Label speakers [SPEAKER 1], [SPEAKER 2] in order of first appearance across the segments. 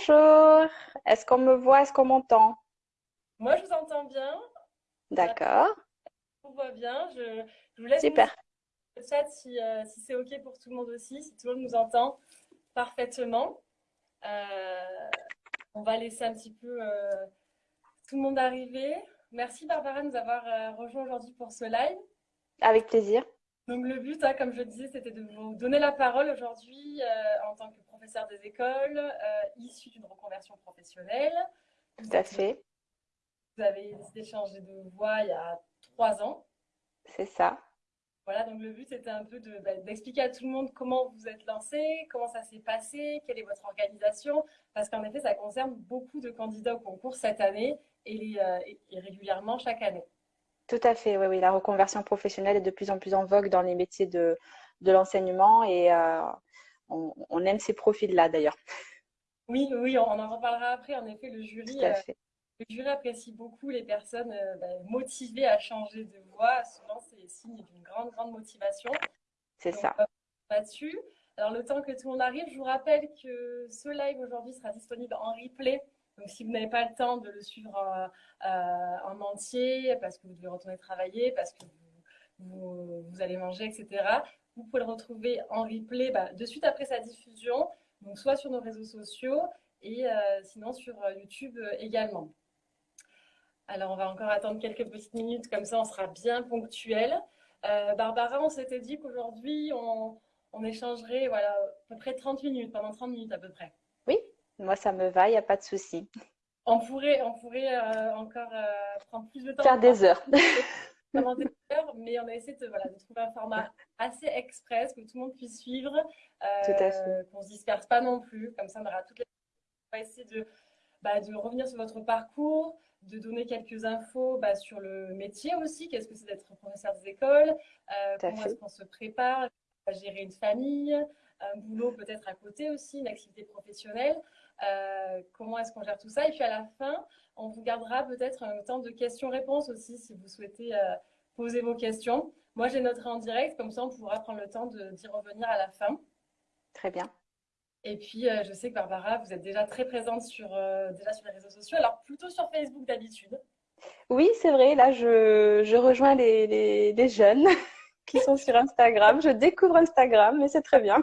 [SPEAKER 1] Bonjour, est-ce qu'on me voit, est-ce qu'on m'entend?
[SPEAKER 2] Moi, je vous entends bien.
[SPEAKER 1] D'accord.
[SPEAKER 2] Je vous vois bien. Je, vous laisse
[SPEAKER 1] Super.
[SPEAKER 2] le chat si, euh, si c'est OK pour tout le monde aussi, si tout le monde nous entend parfaitement. Euh, on va laisser un petit peu euh, tout le monde arriver. Merci Barbara de nous avoir rejoint aujourd'hui pour ce live.
[SPEAKER 1] Avec plaisir.
[SPEAKER 2] Donc le but, hein, comme je disais, c'était de vous donner la parole aujourd'hui en tant que professeur des écoles, euh, issu d'une reconversion professionnelle.
[SPEAKER 1] Tout à fait.
[SPEAKER 2] Vous avez décidé de changer de voie il y a trois ans.
[SPEAKER 1] C'est ça.
[SPEAKER 2] Voilà, donc le but c'était un peu bah, d'expliquer à tout le monde comment vous êtes lancé, comment ça s'est passé, quelle est votre organisation, parce qu'en effet, ça concerne beaucoup de candidats au concours cette année et, euh, et régulièrement chaque année.
[SPEAKER 1] Tout à fait, oui, oui. La reconversion professionnelle est de plus en plus en vogue dans les métiers de, de l'enseignement et euh, on, aime ces profils-là d'ailleurs.
[SPEAKER 2] Oui, oui, on en reparlera après. En effet, le jury, euh, le jury apprécie beaucoup les personnes euh, bah, motivées à changer de voie. Souvent, c'est signe d'une grande, grande motivation.
[SPEAKER 1] C'est ça.
[SPEAKER 2] Là-dessus. Alors, le temps que tout le monde arrive, je vous rappelle que ce live aujourd'hui sera disponible en replay donc, si vous n'avez pas le temps de le suivre en, entier, parce que vous devez retourner travailler, parce que vous, allez manger, etc., vous pouvez le retrouver en replay bah, de suite après sa diffusion, donc soit sur nos réseaux sociaux et euh, sinon sur euh, YouTube euh, également. Alors, on va encore attendre quelques petites minutes, comme ça on sera bien ponctuel. Barbara, on s'était dit qu'aujourd'hui, on, on, échangerait voilà, à peu près 30 minutes, pendant 30 minutes à peu près.
[SPEAKER 1] Oui, moi, ça me va, il n'y a pas de souci.
[SPEAKER 2] On pourrait, on pourrait euh, encore euh, prendre plus de temps.
[SPEAKER 1] Faire des heures.
[SPEAKER 2] Mais on a essayé de, voilà, de trouver un format assez express, que tout le monde puisse suivre, euh, qu'on ne se disperse pas non plus. Comme ça, on aura toutes les... On va essayer de, bah, de revenir sur votre parcours, de donner quelques infos bah, sur le métier aussi. Qu'est-ce que c'est d'être professeur des écoles? Comment est-ce qu'on se prépare? À gérer une famille un boulot peut-être à côté aussi, une activité professionnelle. Euh, comment est-ce qu'on gère tout ça? Et puis à la fin, on vous gardera peut-être un temps de questions-réponses aussi si vous souhaitez euh, poser vos questions. Moi, j'ai noté en direct, comme ça on pourra prendre le temps d'y revenir à la fin.
[SPEAKER 1] Très bien.
[SPEAKER 2] Et puis, euh, je sais que Barbara, vous êtes déjà très présente sur, déjà sur les réseaux sociaux, alors plutôt sur Facebook d'habitude.
[SPEAKER 1] Oui, c'est vrai. Là, je, je rejoins les, les, les jeunes qui sont sur Instagram. Je découvre Instagram, mais c'est très bien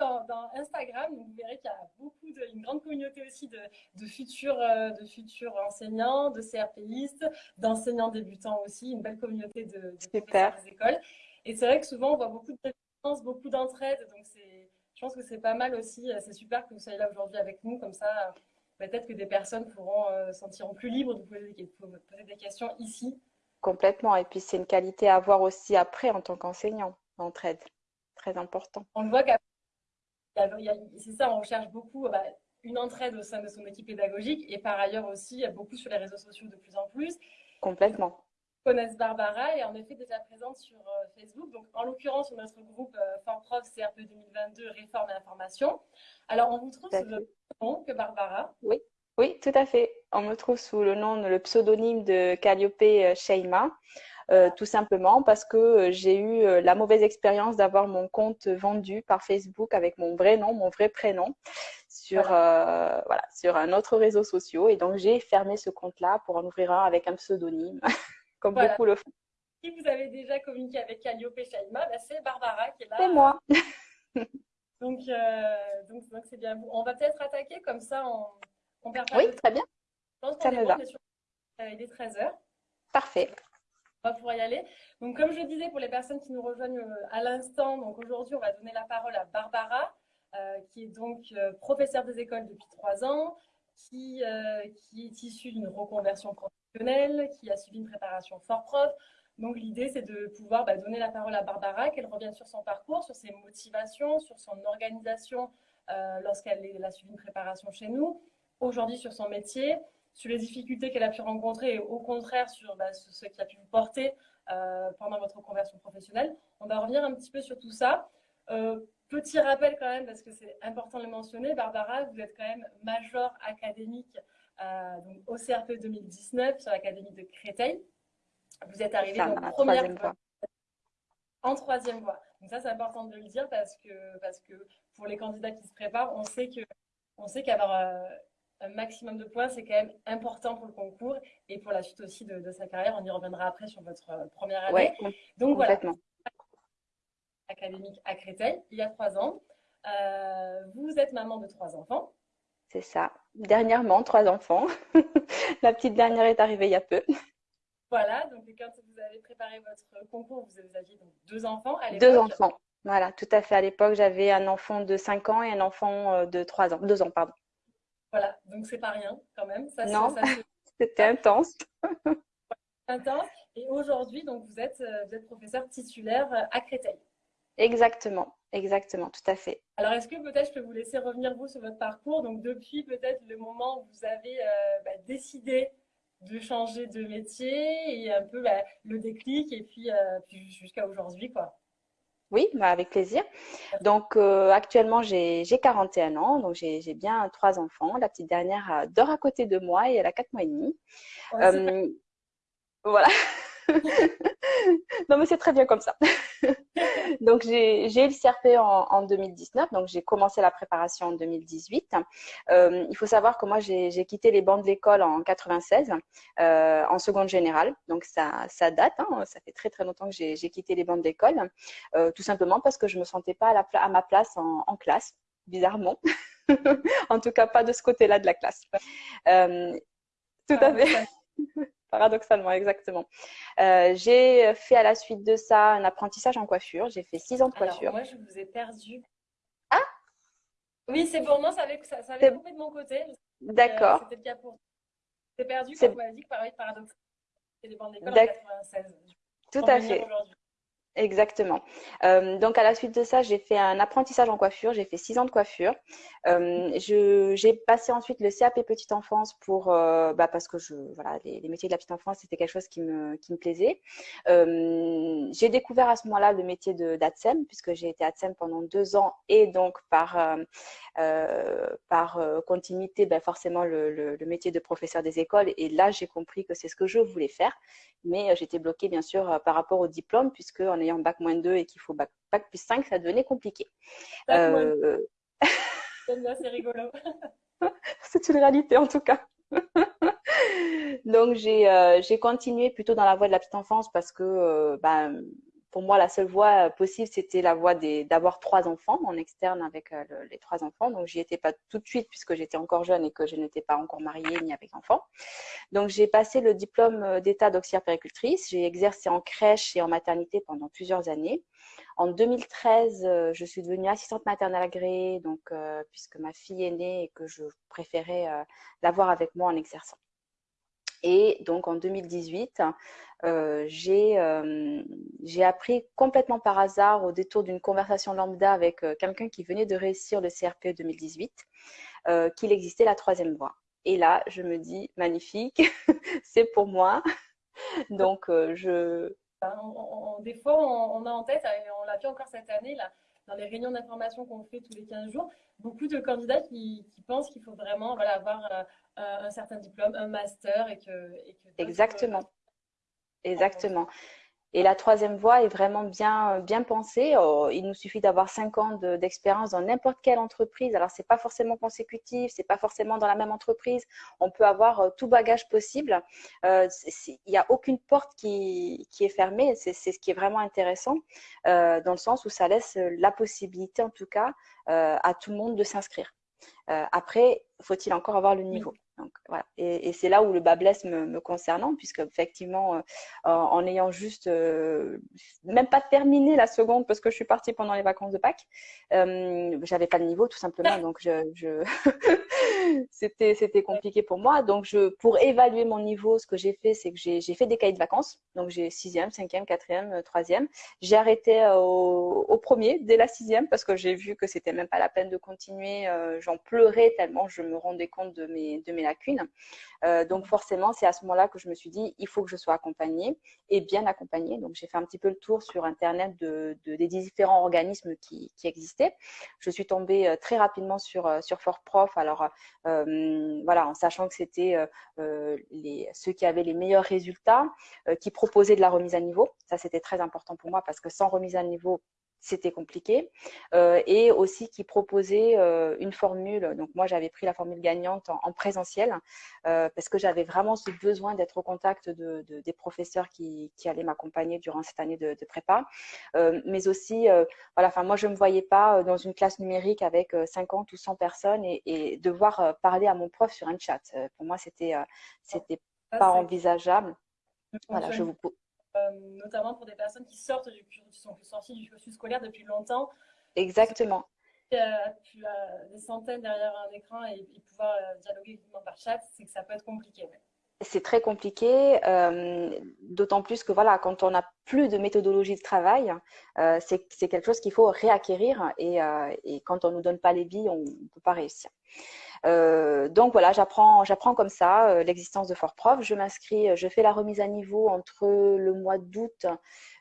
[SPEAKER 2] dans, Instagram, vous verrez qu'il y a beaucoup de, une grande communauté aussi de, de, futurs, euh, de futurs enseignants, de CRPistes, d'enseignants débutants aussi, une belle communauté de, de des écoles. Et c'est vrai que souvent, on voit beaucoup de présence, beaucoup d'entraide. Donc, je pense que c'est pas mal aussi. Euh, c'est super que vous soyez là aujourd'hui avec nous. Comme ça, peut-être que des personnes pourront euh, sentiront plus libres de poser, de poser des questions ici.
[SPEAKER 1] Complètement. Et puis, c'est une qualité à avoir aussi après en tant qu'enseignant, l'entraide très important.
[SPEAKER 2] On le voit qu'après, c'est ça, on recherche beaucoup bah, une entraide au sein de son équipe pédagogique et par ailleurs aussi beaucoup sur les réseaux sociaux de plus en plus.
[SPEAKER 1] Complètement.
[SPEAKER 2] Connaissent Barbara et en effet déjà présente sur euh, Facebook. Donc en l'occurrence sur notre groupe Fort Prof CRP 2022 Réforme et Information. Alors on vous trouve sous le même nom que Barbara.
[SPEAKER 1] Oui. Oui, tout à fait. On me trouve sous le nom, le pseudonyme de Calliope euh, Sheima. Euh, tout simplement parce que euh, j'ai eu euh, la mauvaise expérience d'avoir mon compte vendu par Facebook avec mon vrai nom, mon vrai prénom sur, voilà. sur un autre réseau social. Et donc, j'ai fermé ce compte-là pour en ouvrir un avec un pseudonyme, comme beaucoup le font.
[SPEAKER 2] Si vous avez déjà communiqué avec Calliope Shaima, bah, c'est Barbara qui est là.
[SPEAKER 1] C'est moi.
[SPEAKER 2] donc, donc, c'est bien. On va peut-être attaquer comme ça, on, on perd
[SPEAKER 1] pas Oui, très bien.
[SPEAKER 2] ça me va. il est 13h.
[SPEAKER 1] Parfait
[SPEAKER 2] va pouvoir y aller. Donc, comme je disais, pour les personnes qui nous rejoignent euh, à l'instant, donc aujourd'hui, on va donner la parole à Barbara, euh, qui est donc euh, professeure des écoles depuis trois ans, qui, qui est issue d'une reconversion professionnelle, qui a suivi une préparation fort prof. Donc, l'idée, c'est de pouvoir bah, donner la parole à Barbara, qu'elle revienne sur son parcours, sur ses motivations, sur son organisation lorsqu'elle a suivi une préparation chez nous, aujourd'hui sur son métier, sur les difficultés qu'elle a pu rencontrer et au contraire sur bah, ce, qui a pu vous porter euh, pendant votre conversion professionnelle. On va revenir un petit peu sur tout ça. Euh, petit rappel quand même, parce que c'est important de le mentionner, Barbara, vous êtes quand même major académique euh, donc au CRP 2019 sur l'Académie de Créteil. Vous êtes arrivée en première
[SPEAKER 1] fois.
[SPEAKER 2] En troisième voie. Donc ça, c'est important de le dire parce que, parce que pour les candidats qui se préparent, on sait que on sait qu'avoir un maximum de points, c'est quand même important pour le concours et pour la suite aussi de, sa carrière. On y reviendra après sur votre première année. Donc voilà, académique à Créteil, il y a trois ans. vous êtes maman de trois enfants.
[SPEAKER 1] C'est ça. Dernièrement, trois enfants. la petite dernière est arrivée il y a peu.
[SPEAKER 2] Voilà, donc quand vous avez préparé votre concours, vous aviez donc deux enfants à
[SPEAKER 1] Deux enfants, voilà, tout à fait. À l'époque, j'avais un enfant de 5 ans et un enfant euh, de 3 ans, 2 ans, pardon.
[SPEAKER 2] Voilà, donc c'est pas rien quand même.
[SPEAKER 1] Ça, non, c'était intense.
[SPEAKER 2] intense. Et aujourd'hui, donc vous êtes, euh, vous êtes professeur titulaire euh, à Créteil.
[SPEAKER 1] Exactement, exactement, tout à fait.
[SPEAKER 2] Alors, est-ce que peut-être je peux vous laisser revenir vous sur votre parcours? Donc, depuis peut-être le moment où vous avez bah, décidé de changer de métier et un peu bah, le déclic et puis, euh, puis jusqu'à aujourd'hui quoi.
[SPEAKER 1] Oui, bah avec plaisir. Donc euh, actuellement j'ai 41 ans, donc j'ai bien trois enfants. La petite dernière dort à côté de moi et elle a quatre mois et demi. Euh, voilà. non, mais c'est très bien comme ça. donc, j'ai eu le CRP en, 2019. Donc, j'ai commencé la préparation en 2018. Euh, il faut savoir que moi, j'ai quitté les bancs de l'école en 96, euh, en seconde générale. Donc, ça, ça date. Hein. ça fait très, très longtemps que j'ai quitté les bancs d'école. Euh, tout simplement parce que je me sentais pas à, la, à ma place en, en classe, bizarrement. en tout cas, pas de ce côté-là de la classe. tout à fait paradoxalement, exactement. Euh, j'ai fait à la suite de ça un apprentissage en coiffure. J'ai fait six ans de coiffure.
[SPEAKER 2] Alors, moi, je vous ai perdu.
[SPEAKER 1] Ah
[SPEAKER 2] Oui, c'est bon. Non, ça avait, ça, avait coupé de mon côté.
[SPEAKER 1] D'accord.
[SPEAKER 2] C'était le cas pour. J'ai perdu quand vous m'avez dit que paradoxalement, c'est des bandes d'école en 96.
[SPEAKER 1] Tout à fait. Exactement. Euh, donc à la suite de ça, j'ai fait un apprentissage en coiffure. J'ai fait six ans de coiffure. Euh, j'ai passé ensuite le CAP petite enfance pour euh, bah, parce que je voilà les, métiers de la petite enfance c'était quelque chose qui me qui me plaisait. j'ai découvert à ce moment-là le métier de d'ATSEM puisque j'ai été ATSEM pendant deux ans et donc par par continuité ben, forcément le, métier de professeur des écoles et là j'ai compris que c'est ce que je voulais faire. Mais j'étais bloquée bien sûr par rapport au diplôme puisque en ayant bac moins 2 et qu'il faut bac, plus 5, ça devenait compliqué.
[SPEAKER 2] Euh... c'est rigolo.
[SPEAKER 1] c'est une réalité en tout cas. Donc euh, j'ai continué plutôt dans la voie de la petite enfance parce que euh, ben, pour moi, la seule voie euh, possible, c'était la voie d'avoir trois enfants en externe avec euh, les trois enfants. Donc, j'y étais pas tout de suite puisque j'étais encore jeune et que je n'étais pas encore mariée ni avec enfants. Donc, j'ai passé le diplôme euh, d'état d'auxiliaire péricultrice. J'ai exercé en crèche et en maternité pendant plusieurs années. En 2013, je suis devenue assistante maternelle agréée, donc puisque ma fille est née et que je préférais l'avoir avec moi en exerçant. Et donc en 2018, euh, euh, j'ai appris complètement par hasard au détour d'une conversation lambda avec euh, quelqu'un qui venait de réussir le CRPE 2018 euh, qu'il existait la troisième voie. Et là, je me dis, magnifique, c'est pour moi. Donc, je...
[SPEAKER 2] des fois, on, a en tête, et on l'a vu encore cette année, là, dans les réunions d'information qu'on fait tous les 15 jours, beaucoup de candidats qui, pensent qu'il faut vraiment avoir euh, un certain diplôme, un master et que
[SPEAKER 1] Exactement. Exactement. Et la troisième voie est vraiment bien, bien pensée. Oh, il nous suffit d'avoir cinq ans d'expérience dans n'importe quelle entreprise. Alors, c'est pas forcément consécutif, c'est pas forcément dans la même entreprise. On peut avoir euh, tout bagage possible. Euh, il n'y a aucune porte qui, qui est fermée. C'est ce qui est vraiment intéressant, euh, dans le sens où ça laisse la possibilité, en tout cas, euh, à tout le monde de s'inscrire. Euh, après, faut-il encore avoir le niveau? Donc, voilà. Et, c'est là où le bas blesse me, concernant, puisque effectivement, euh, en, ayant juste euh, même pas terminé la seconde parce que je suis partie pendant les vacances de Pâques, euh, j'avais pas de niveau tout simplement, donc je, je... c'était c'était compliqué pour moi. Donc je, pour évaluer mon niveau, ce que j'ai fait, c'est que j'ai fait des cahiers de vacances. Donc j'ai sixième, cinquième, quatrième, troisième. J'ai arrêté au, au, premier dès la sixième parce que j'ai vu que c'était même pas la peine de continuer. J'en pleurais tellement je me rendais compte de mes de mes Euh, donc forcément, c'est à ce moment-là que je me suis dit, il faut que je sois accompagnée et bien accompagnée. Donc j'ai fait un petit peu le tour sur Internet de, des différents organismes qui, existaient. Je suis tombée euh, très rapidement sur, euh, sur Fort Prof. Alors voilà, en sachant que c'était ceux qui avaient les meilleurs résultats, qui proposaient de la remise à niveau. Ça, c'était très important pour moi parce que sans remise à niveau, c'était compliqué. Euh, et aussi qui proposait euh, une formule. Donc moi, j'avais pris la formule gagnante en, présentiel euh, parce que j'avais vraiment ce besoin d'être au contact de, des professeurs qui, qui allaient m'accompagner durant cette année de, de prépa. mais aussi, voilà, enfin moi, je ne me voyais pas dans une classe numérique avec 50 ou 100 personnes et, et devoir parler à mon prof sur un chat. pour moi, c'était c'était pas envisageable.
[SPEAKER 2] Voilà, je vous notamment pour des personnes qui sortent du, qui sont sorties du cursus scolaire depuis longtemps.
[SPEAKER 1] Exactement.
[SPEAKER 2] Euh, des centaines derrière un écran et, pouvoir euh, dialoguer uniquement par chat, c'est que ça peut être compliqué.
[SPEAKER 1] C'est très compliqué, d'autant plus que voilà, quand on n'a plus de méthodologie de travail, c'est quelque chose qu'il faut réacquérir et, et, quand on ne nous donne pas les billes, on ne peut pas réussir. Euh, donc voilà, j'apprends, comme ça euh, l'existence de Fort Prof. Je m'inscris, je fais la remise à niveau entre le mois d'août.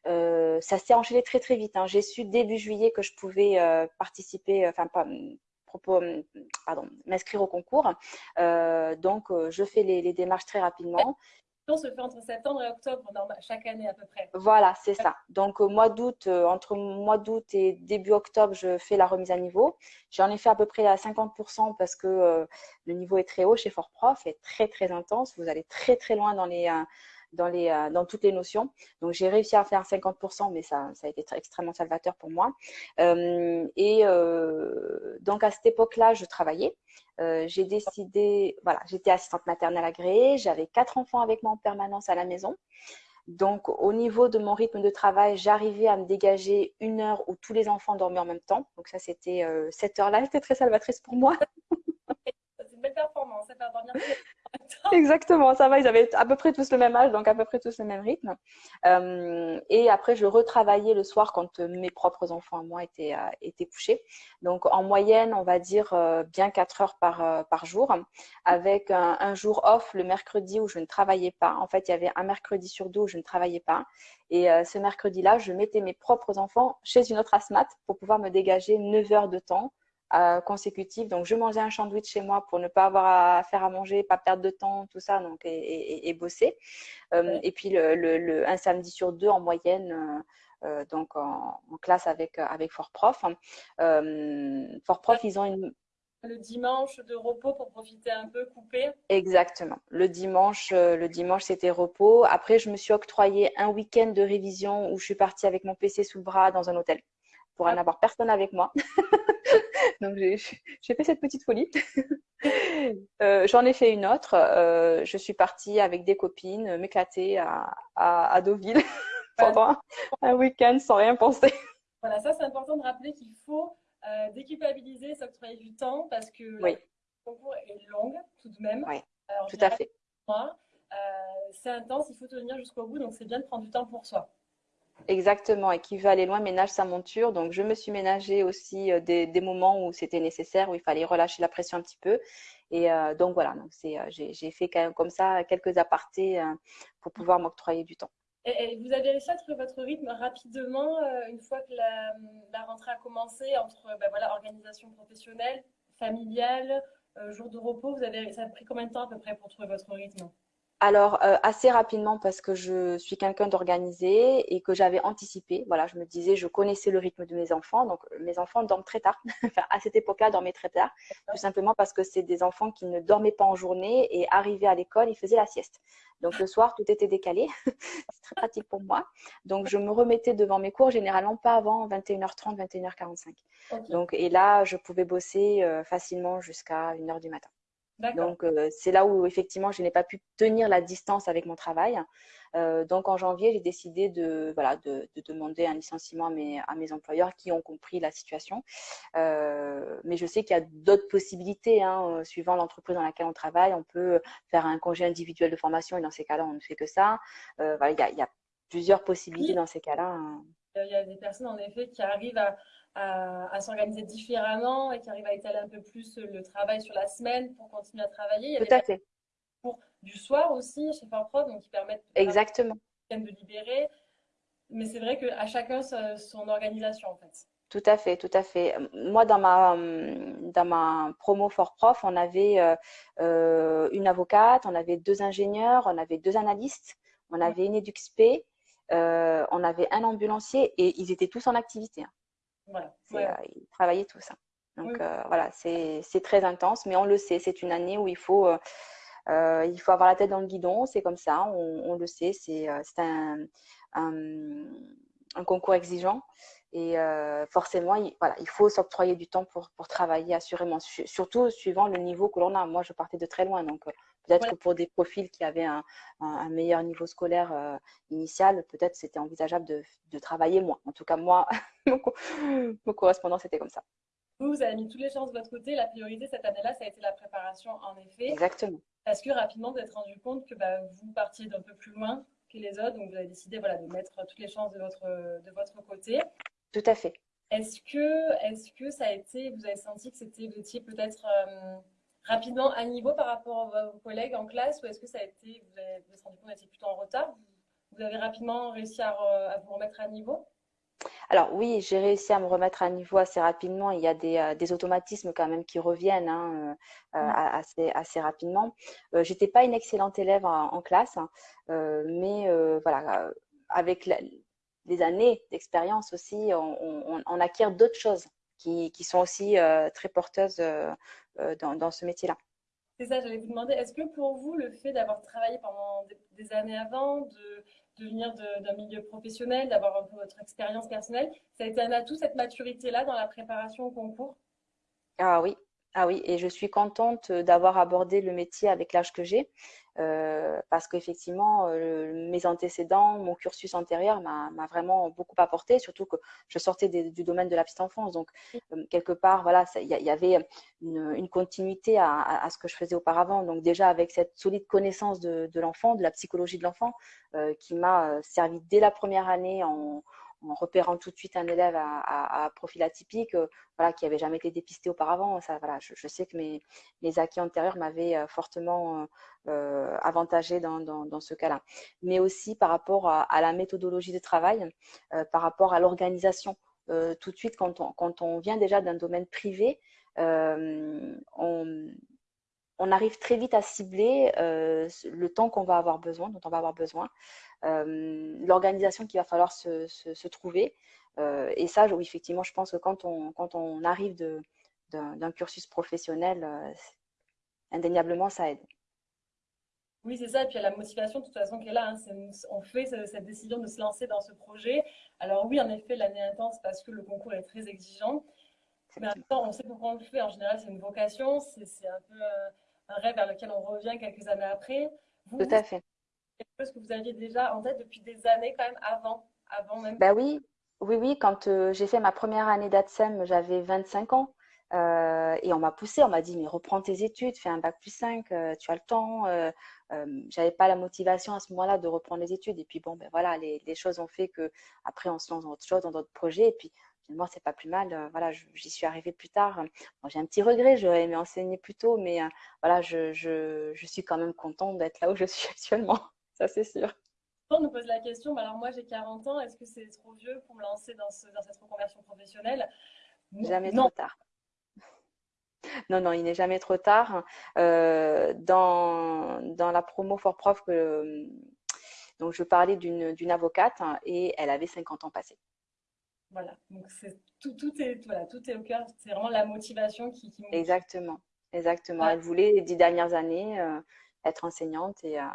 [SPEAKER 1] Euh, ça s'est enchaîné très très vite. Hein. J'ai su début juillet que je pouvais participer, enfin m'inscrire au concours. donc je fais les, les démarches très rapidement
[SPEAKER 2] se fait entre septembre et octobre chaque année à peu près.
[SPEAKER 1] Voilà, c'est ça. Donc, au mois d'août, euh, entre mois d'août et début octobre, je fais la remise à niveau. J'en ai fait à peu près à 50% parce que euh, le niveau est très haut chez Fort Prof, est très, très intense. Vous allez très, très loin dans les, euh, dans, les, euh, dans toutes les notions. Donc, j'ai réussi à faire 50%, mais ça, ça a été extrêmement salvateur pour moi. Euh, et euh, donc, à cette époque-là, je travaillais. j'ai décidé, voilà, j'étais assistante maternelle agréée, j'avais quatre enfants avec moi en permanence à la maison. Donc, au niveau de mon rythme de travail, j'arrivais à me dégager une heure où tous les enfants dormaient en même temps. Donc, ça, c'était cette heure-là, c'était très salvatrice pour moi. Exactement, ça va, ils avaient à peu près tous le même âge, donc à peu près tous le même rythme. Euh, et après, je retravaillais le soir quand euh, mes propres enfants à moi étaient, euh, étaient couchés. Donc en moyenne, on va dire bien 4 heures par, par jour, avec un, jour off le mercredi où je ne travaillais pas. En fait, il y avait un mercredi sur deux où je ne travaillais pas. Et ce mercredi-là, je mettais mes propres enfants chez une autre asthmate pour pouvoir me dégager 9 heures de temps euh. Donc, je mangeais un sandwich chez moi pour ne pas avoir à faire à manger, pas perdre de temps, tout ça, donc et, bosser. Euh, et puis le, le, un samedi sur deux en moyenne. Euh, donc en, classe avec avec Fort Prof. Fort Prof, ils ont une
[SPEAKER 2] le dimanche de repos pour profiter un peu, couper.
[SPEAKER 1] Exactement. Le dimanche, le dimanche c'était repos. Après, je me suis octroyé un week-end de révision où je suis partie avec mon PC sous le bras dans un hôtel pour ah. n'avoir personne avec moi. Donc j'ai fait cette petite folie. Euh, j'en ai fait une autre. Euh, je suis partie avec des copines m'éclater à, à, Deauville pendant un, week-end sans rien penser.
[SPEAKER 2] Voilà, ça c'est important de rappeler qu'il faut euh, déculpabiliser, s'octroyer du temps parce que
[SPEAKER 1] oui. le
[SPEAKER 2] concours est long tout de même.
[SPEAKER 1] Oui, tout à fait.
[SPEAKER 2] c'est intense, il faut tenir jusqu'au bout, donc c'est bien de prendre du temps pour soi.
[SPEAKER 1] Exactement, et qui veut aller loin ménage sa monture. Donc, je me suis ménagé aussi euh, des, moments où c'était nécessaire, où il fallait relâcher la pression un petit peu. Et euh, donc, voilà, donc euh, j'ai, fait comme ça quelques apartés pour pouvoir m'octroyer du temps.
[SPEAKER 2] Et, vous avez réussi à trouver votre rythme rapidement une fois que la, rentrée a commencé entre ben voilà, organisation professionnelle, familiale, jour de repos? Vous avez, Ça a pris combien de temps à peu près pour trouver votre rythme?
[SPEAKER 1] Alors, euh, assez rapidement parce que je suis quelqu'un d'organisé et que j'avais anticipé. Voilà, je me disais, je connaissais le rythme de mes enfants. Donc, mes enfants dorment très tard. enfin, à cette époque-là, dormaient très tard. Tout simplement parce que c'est des enfants qui ne dormaient pas en journée et arrivaient à l'école, ils faisaient la sieste. Donc, le soir, tout était décalé. c'est très pratique pour moi. Donc, je me remettais devant mes cours, généralement pas avant 21h30, 21h45. Donc, et là, je pouvais bosser euh, facilement jusqu'à 1h du matin. Donc, euh, c'est là où effectivement, je n'ai pas pu tenir la distance avec mon travail. Euh, donc, en janvier, j'ai décidé de, voilà, de, demander un licenciement à mes, à mes, employeurs qui ont compris la situation. Euh, mais je sais qu'il y a d'autres possibilités, hein, suivant l'entreprise dans laquelle on travaille. On peut faire un congé individuel de formation et dans ces cas-là, on ne fait que ça. Voilà, il, y a, plusieurs possibilités dans ces cas-là. Hein.
[SPEAKER 2] Il y a des personnes, en effet, qui arrivent à à, s'organiser différemment et qui arrive à étaler un peu plus le travail sur la semaine pour continuer à travailler.
[SPEAKER 1] Tout à fait.
[SPEAKER 2] Pour du soir aussi chez Farprof, donc qui permettent
[SPEAKER 1] Exactement.
[SPEAKER 2] de libérer. Mais c'est vrai qu'à chacun son organisation en fait.
[SPEAKER 1] Tout à fait, tout à fait. Moi, dans ma, dans ma promo Fort Prof, on avait euh, euh, une avocate, on avait deux ingénieurs, on avait deux analystes, on avait une EduxP, euh, on avait un ambulancier et ils étaient tous en activité. Hein. Voilà. ils travaillaient tout ça. Donc voilà, c'est très intense, mais on le sait, c'est une année où il faut, il faut avoir la tête dans le guidon, c'est comme ça, on, le sait, c'est un, un, concours exigeant. Et forcément, il, voilà, il faut s'octroyer du temps pour, pour travailler assurément, surtout suivant le niveau que l'on a. Moi, je partais de très loin, donc peut-être que pour des profils qui avaient un, un, meilleur niveau scolaire initial, peut-être c'était envisageable de, de, travailler moins. En tout cas, moi, mon, correspondant, c'était comme ça.
[SPEAKER 2] Vous, vous avez mis toutes les chances de votre côté. La priorité cette année-là, ça a été la préparation, en effet.
[SPEAKER 1] Exactement.
[SPEAKER 2] Parce que rapidement, vous êtes rendu compte que bah, vous partiez d'un peu plus loin que les autres, donc vous avez décidé voilà, de mettre toutes les chances de votre, de votre côté.
[SPEAKER 1] Tout à fait.
[SPEAKER 2] Est-ce que, est que ça a été, vous avez senti que c'était, vous étiez peut-être euh, rapidement à niveau par rapport à vos collègues en classe ou est-ce que ça a été, vous avez, vous, rendu compte vous étiez plutôt en retard? Vous avez rapidement réussi à, à vous remettre à niveau?
[SPEAKER 1] Alors oui, j'ai réussi à me remettre à niveau assez rapidement. Il y a des, euh, des automatismes quand même qui reviennent hein, euh, mmh. assez, assez rapidement. Euh, J'étais pas une excellente élève en, classe, hein, mais voilà, avec des années d'expérience aussi, on, acquiert d'autres choses qui, qui, sont aussi très porteuses dans, dans, ce métier-là.
[SPEAKER 2] C'est ça, j'allais vous demander, est-ce que pour vous, le fait d'avoir travaillé pendant des années avant, de de venir d'un milieu professionnel, d'avoir un peu votre expérience personnelle. Ça a été un atout, cette maturité-là, dans la préparation au concours?
[SPEAKER 1] Ah oui, ah oui, et je suis contente d'avoir abordé le métier avec l'âge que j'ai, euh, parce qu'effectivement, euh, mes antécédents, mon cursus antérieur m'a vraiment beaucoup apporté, surtout que je sortais du domaine de la petite enfance. Donc, euh, quelque part, voilà, il y, avait une, continuité à, ce que je faisais auparavant. Donc, déjà, avec cette solide connaissance de, de l'enfant, de la psychologie de l'enfant, qui m'a servi dès la première année en, en repérant tout de suite un élève à, profil atypique, euh, voilà, qui n'avait jamais été dépisté auparavant. Ça, voilà, je, sais que mes, acquis antérieurs m'avaient euh, fortement euh, avantagé dans, dans, ce cas-là. Mais aussi par rapport à, la méthodologie de travail, par rapport à l'organisation. tout de suite, quand on, quand on vient déjà d'un domaine privé, on, on arrive très vite à cibler le temps qu'on va avoir besoin, dont on va avoir besoin. Euh, l'organisation qu'il va falloir se, se, trouver. Euh, et ça, oui, effectivement, je pense que quand on, quand on arrive d'un cursus professionnel, euh, indéniablement, ça aide.
[SPEAKER 2] Oui, c'est ça. Et puis il y a la motivation de toute façon qui est là. Hein. on fait cette décision de se lancer dans ce projet. Alors oui, en effet, l'année intense parce que le concours est très exigeant. Mais en même temps, on sait pourquoi on le fait. En général, c'est une vocation. C'est un peu un rêve vers lequel on revient quelques années après.
[SPEAKER 1] Tout à fait
[SPEAKER 2] quelque chose que vous aviez déjà en tête depuis des années quand même avant, avant même
[SPEAKER 1] Bah oui, oui, oui. Quand euh, j'ai fait ma première année d'ATSEM, j'avais 25 ans. Euh, et on m'a poussé, on m'a dit mais reprends tes études, fais un bac plus 5, euh, tu as le temps. Euh, J'avais pas la motivation à ce moment-là de reprendre les études. Et puis bon, ben voilà, les, les, choses ont fait que après on se lance dans autre chose, dans d'autres projets. Et puis moi c'est pas plus mal. voilà, j'y suis arrivée plus tard. j'ai un petit regret, j'aurais aimé enseigner plus tôt, mais voilà, je, je, je suis quand même contente d'être là où je suis actuellement ça c'est sûr.
[SPEAKER 2] On nous pose la question, alors moi j'ai 40 ans, est-ce que c'est trop vieux pour me lancer dans, cette reconversion professionnelle?
[SPEAKER 1] Jamais trop tard. Non, non, il n'est jamais trop tard. Euh, dans, dans, la promo Fort Prof, donc je parlais d'une avocate et elle avait 50 ans passés.
[SPEAKER 2] Voilà, donc tout, tout, est, voilà, tout est au cœur, c'est vraiment la motivation qui, qui
[SPEAKER 1] Exactement, exactement. Elle voulait les dix dernières années euh, être enseignante et, euh,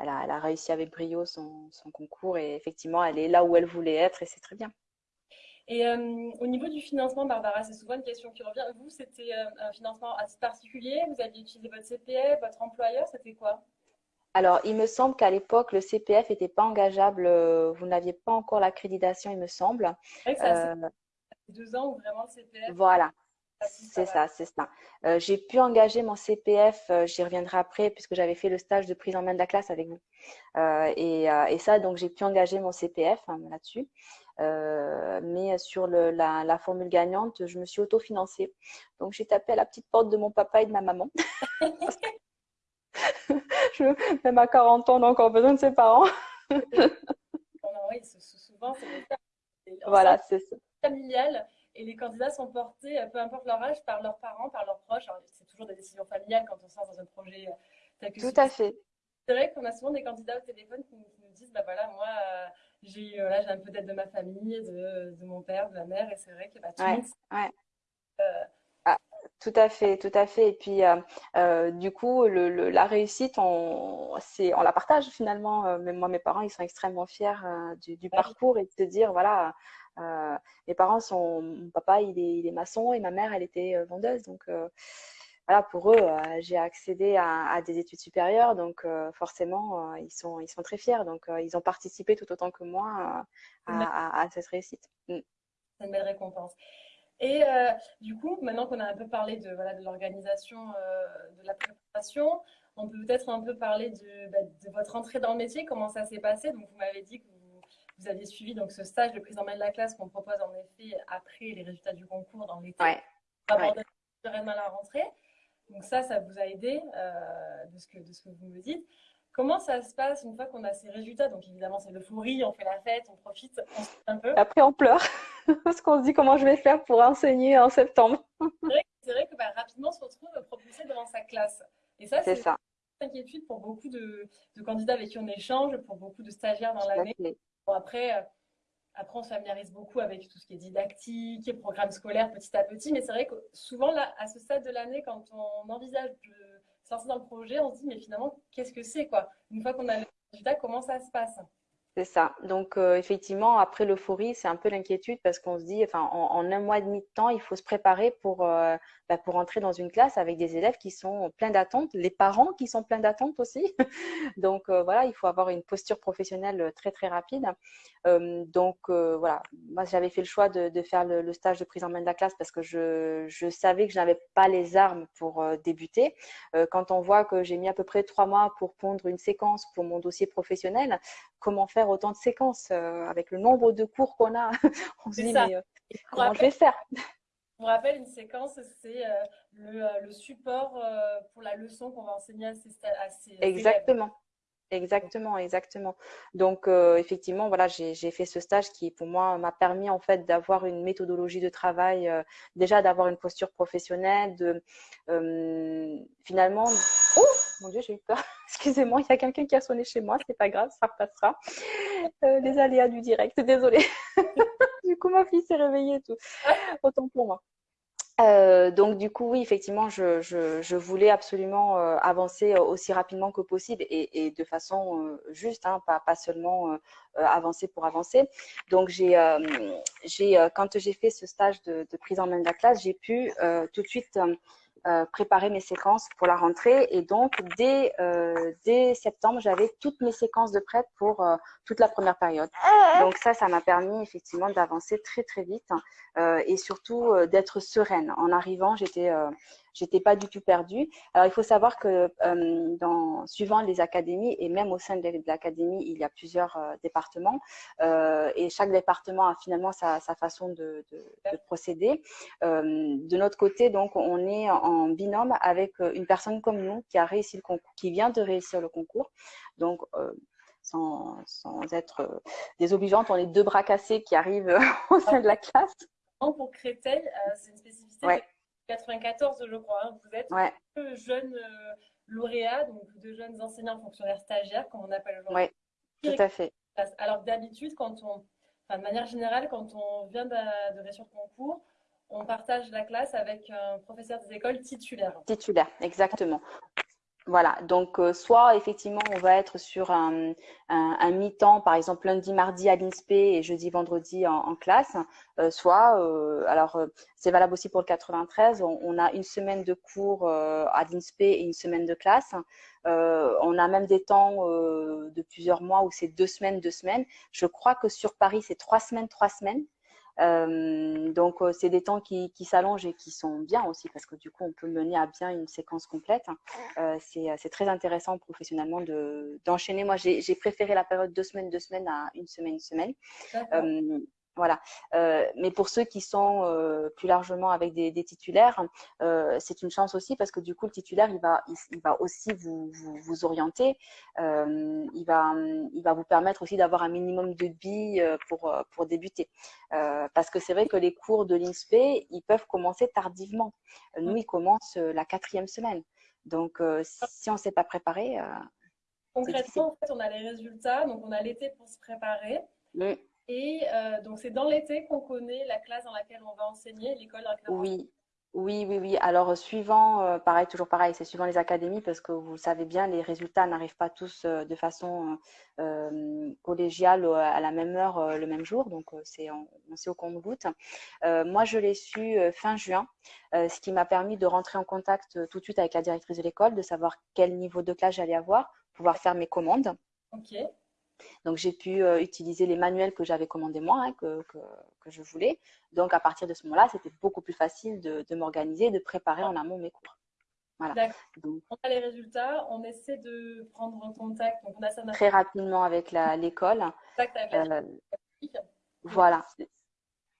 [SPEAKER 1] elle a, réussi avec brio son, concours et effectivement, elle est là où elle voulait être et c'est très bien.
[SPEAKER 2] Et euh, au niveau du financement, Barbara, c'est souvent une question qui revient. Vous, c'était un financement assez particulier? Vous aviez utilisé votre CPF, votre employeur C'était quoi?
[SPEAKER 1] Alors, il me semble qu'à l'époque, le CPF n'était pas engageable. Euh, vous n'aviez pas encore l'accréditation, il me semble.
[SPEAKER 2] C'est ça, deux ans où vraiment le CPF.
[SPEAKER 1] Voilà, c'est ça, c'est ça. Euh, j'ai pu engager mon CPF, euh, j'y reviendrai après, puisque j'avais fait le stage de prise en main de la classe avec vous. Euh, et, ça, donc j'ai pu engager mon CPF hein, là-dessus. mais sur la, formule gagnante, je me suis autofinancée. Donc j'ai tapé à la petite porte de mon papa et de ma maman. je, même à 40 ans, on a encore besoin de ses parents.
[SPEAKER 2] oui, souvent, c'est
[SPEAKER 1] Voilà, c'est ça.
[SPEAKER 2] Familial et les candidats sont portés, euh, peu importe leur âge, par leurs parents, par leurs proches. C'est toujours des décisions familiales quand on se lance dans un projet euh,
[SPEAKER 1] Tout à fait.
[SPEAKER 2] C'est vrai qu'on a souvent des candidats au téléphone qui, nous disent, bah voilà, moi, euh, j'ai là j'ai un peu d'aide de ma famille, de, de, mon père, de ma mère, et c'est vrai que bah, tout
[SPEAKER 1] ouais, ouais. Tout à fait, tout à fait. Et puis, du coup, le, le, la réussite, on, on la partage finalement. même moi, mes parents, ils sont extrêmement fiers du, du parcours et de se dire, voilà, euh, mes parents sont, mon papa il est, il est, maçon et ma mère elle était vendeuse. Donc voilà, pour eux, j'ai accédé à, à, des études supérieures, donc forcément ils sont, ils sont très fiers. Donc ils ont participé tout autant que moi à, à, cette réussite.
[SPEAKER 2] Mm. C'est une belle récompense. Et euh, du coup, maintenant qu'on a un peu parlé de, voilà, de l'organisation euh, de la préparation, on peut peut-être un peu parler de, bah, de, votre entrée dans le métier, comment ça s'est passé. Donc, vous m'avez dit que vous, vous, aviez suivi donc, ce stage de prise en main de la classe qu'on propose en effet après les résultats du concours dans l'été.
[SPEAKER 1] Ouais.
[SPEAKER 2] Ouais. sereinement à la rentrée. Donc ça, ça vous a aidé euh, de, ce que, de ce que vous me dites. Comment ça se passe une fois qu'on a ces résultats? Donc évidemment, c'est l'euphorie, on fait la fête, on profite, on se un peu.
[SPEAKER 1] Après, on pleure parce qu'on se dit comment je vais faire pour enseigner en septembre.
[SPEAKER 2] c'est vrai, que bah, rapidement, on se retrouve propulsé devant sa classe. Et ça, c'est une inquiétude pour beaucoup de, de, candidats avec qui on échange, pour beaucoup de stagiaires dans l'année. Bon, après, euh, après, on se familiarise beaucoup avec tout ce qui est didactique, et programme scolaire petit à petit. Mais c'est vrai que souvent, là, à ce stade de l'année, quand on envisage de dans le projet, on se dit, mais finalement, qu'est-ce que c'est quoi? Une fois qu'on a le résultat, comment ça se passe?
[SPEAKER 1] C'est ça. Donc, euh, effectivement, après l'euphorie, c'est un peu l'inquiétude parce qu'on se dit, enfin, en, un mois et demi de temps, il faut se préparer pour, euh, bah, pour entrer dans une classe avec des élèves qui sont pleins d'attentes, les parents qui sont pleins d'attentes aussi. donc, euh, voilà, il faut avoir une posture professionnelle très, très rapide. Euh, donc, euh, voilà, moi, j'avais fait le choix de, de faire le, le, stage de prise en main de la classe parce que je, je savais que je n'avais pas les armes pour débuter. quand on voit que j'ai mis à peu près trois mois pour pondre une séquence pour mon dossier professionnel, comment faire autant de séquences euh, avec le nombre de cours qu'on a? On se dit, ça. mais euh, comment je vais faire?
[SPEAKER 2] Vous rappelle, une séquence, c'est euh, le, le, support pour la leçon qu'on va enseigner à ces, à ces
[SPEAKER 1] Exactement. Élèves. Exactement, exactement. Donc euh, effectivement, voilà, j'ai fait ce stage qui pour moi m'a permis en fait d'avoir une méthodologie de travail, euh, déjà d'avoir une posture professionnelle, de euh, finalement. Oh mon Dieu, j'ai eu peur. Excusez-moi, il y a quelqu'un qui a sonné chez moi, c'est pas grave, ça repassera. Les aléas du direct, désolée. du coup, ma fille s'est réveillée et tout. Autant pour moi. Euh, donc du coup, oui, effectivement, je, je, je voulais absolument euh, avancer aussi rapidement que possible et, et de façon euh, juste, hein, pas, pas seulement euh, avancer pour avancer. Donc j'ai, quand j'ai fait ce stage de, de, prise en main de la classe, j'ai pu tout de suite euh, préparer mes séquences pour la rentrée. Et donc, dès, euh, dès septembre, j'avais toutes mes séquences de prêt pour euh, toute la première période. Donc ça, ça m'a permis effectivement d'avancer très, très vite euh, et surtout euh, d'être sereine. En arrivant, j'étais j'étais pas du tout perdue. Alors, il faut savoir que euh, dans, suivant les académies et même au sein de l'académie, il y a plusieurs euh, départements euh, et chaque département a finalement sa, sa façon de, de, de procéder. de notre côté, donc, on est en binôme avec une personne comme nous qui a réussi le concours, qui vient de réussir le concours. Donc, sans, sans, être désobligeante, on est deux bras cassés qui arrivent au sein de la classe.
[SPEAKER 2] Pour Créteil, c'est une spécificité
[SPEAKER 1] ouais.
[SPEAKER 2] 94, je crois. Hein. Vous êtes
[SPEAKER 1] ouais.
[SPEAKER 2] deux jeunes euh, lauréats, donc deux jeunes enseignants fonctionnaires stagiaires, comme on appelle aujourd'hui.
[SPEAKER 1] Oui, tout à fait.
[SPEAKER 2] Alors d'habitude, quand on, enfin, de manière générale, quand on vient de, de réussir le concours, on partage la classe avec un professeur des écoles titulaire.
[SPEAKER 1] Titulaire, exactement. Voilà, donc euh, soit effectivement on va être sur un, un, mi-temps, par exemple lundi, mardi à l'INSPE et jeudi, vendredi en, en classe, euh, soit, euh, alors c'est valable aussi pour le 93, on, on, a une semaine de cours à l'INSPE et une semaine de classe. on a même des temps de plusieurs mois où c'est deux semaines, deux semaines. Je crois que sur Paris c'est trois semaines, trois semaines. Euh, donc, euh, c'est des temps qui, qui s'allongent et qui sont bien aussi parce que du coup, on peut mener à bien une séquence complète. Euh, c'est très intéressant professionnellement d'enchaîner. De, Moi, j'ai préféré la période deux semaines, deux semaines à une semaine, une semaine. Voilà. Euh, mais pour ceux qui sont euh, plus largement avec des, des titulaires, euh, c'est une chance aussi parce que du coup, le titulaire, il va, il, il va aussi vous, vous, vous orienter. Il, va, il va vous permettre aussi d'avoir un minimum de billes pour, pour débuter. Parce que c'est vrai que les cours de l'INSPE, ils peuvent commencer tardivement. Nous, ils commencent la quatrième semaine. Donc, si on ne s'est pas préparé.
[SPEAKER 2] Concrètement, en fait, on a les résultats. Donc, on a l'été pour se préparer. Mm. Et donc, c'est dans l'été qu'on connaît la classe dans laquelle on va enseigner, l'école dans laquelle
[SPEAKER 1] on Oui, oui, oui, oui. Alors, euh, suivant, euh, pareil, toujours pareil, c'est suivant les académies parce que vous savez bien, les résultats n'arrivent pas tous euh, de façon collégiale à la même heure, le même jour. Donc, c'est, on, sait au compte-goutte. moi, je l'ai su fin juin, ce qui m'a permis de rentrer en contact tout de suite avec la directrice de l'école, de savoir quel niveau de classe j'allais avoir, pouvoir faire mes commandes.
[SPEAKER 2] OK.
[SPEAKER 1] Donc, j'ai pu euh, utiliser les manuels que j'avais commandés moi, hein, que, que, que, je voulais. Donc, à partir de ce moment-là, c'était beaucoup plus facile de, de m'organiser, de préparer en amont mes cours.
[SPEAKER 2] Voilà. Donc, on a les résultats, on essaie de prendre en contact. Donc on a ça
[SPEAKER 1] très rapidement avec l'école. Euh, voilà.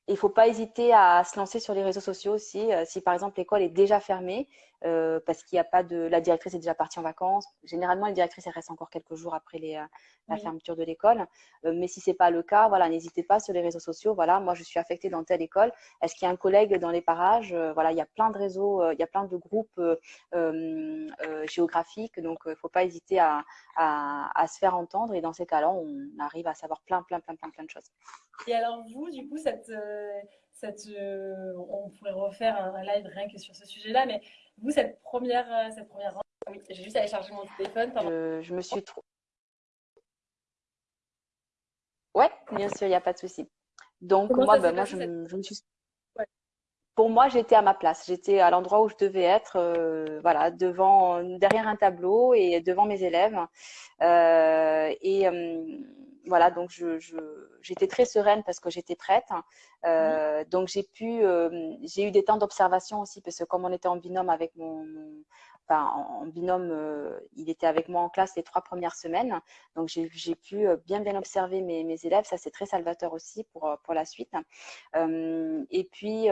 [SPEAKER 1] Il ne faut pas hésiter à se lancer sur les réseaux sociaux aussi. Euh, si par exemple l'école est déjà fermée, euh, parce qu'il n'y a pas de, la directrice est déjà partie en vacances. Généralement, les directrices elles restent encore quelques jours après les, euh, la fermeture de l'école. Euh, mais si c'est pas le cas, voilà, n'hésitez pas sur les réseaux sociaux. Voilà, moi je suis affectée dans telle école. Est-ce qu'il y a un collègue dans les parages? Voilà, il y a plein de réseaux, il y a plein de groupes géographiques. Donc, il ne faut pas hésiter à, à, à, se faire entendre. Et dans ces cas-là, on arrive à savoir plein, plein, plein, plein, plein de choses.
[SPEAKER 2] Et alors vous, du coup, cette, cette, on pourrait refaire un live rien que sur ce sujet-là, mais vous, cette première, euh, cette première oui, j'ai juste allé charger mon téléphone.
[SPEAKER 1] Je, je, me suis trop. Ouais, bien sûr, il n'y a pas de souci. Donc, moi, ben, moi je, je, me suis. Pour moi, j'étais à ma place. J'étais à l'endroit où je devais être, euh, voilà, devant, derrière un tableau et devant mes élèves. Euh, et euh, voilà, donc je, j'étais très sereine parce que j'étais prête. Euh, donc j'ai pu, euh, j'ai eu des temps d'observation aussi parce que comme on était en binôme avec mon, enfin en, binôme, euh, il était avec moi en classe les trois premières semaines. Donc j'ai, pu bien bien observer mes, mes élèves. Ça c'est très salvateur aussi pour pour la suite. et puis,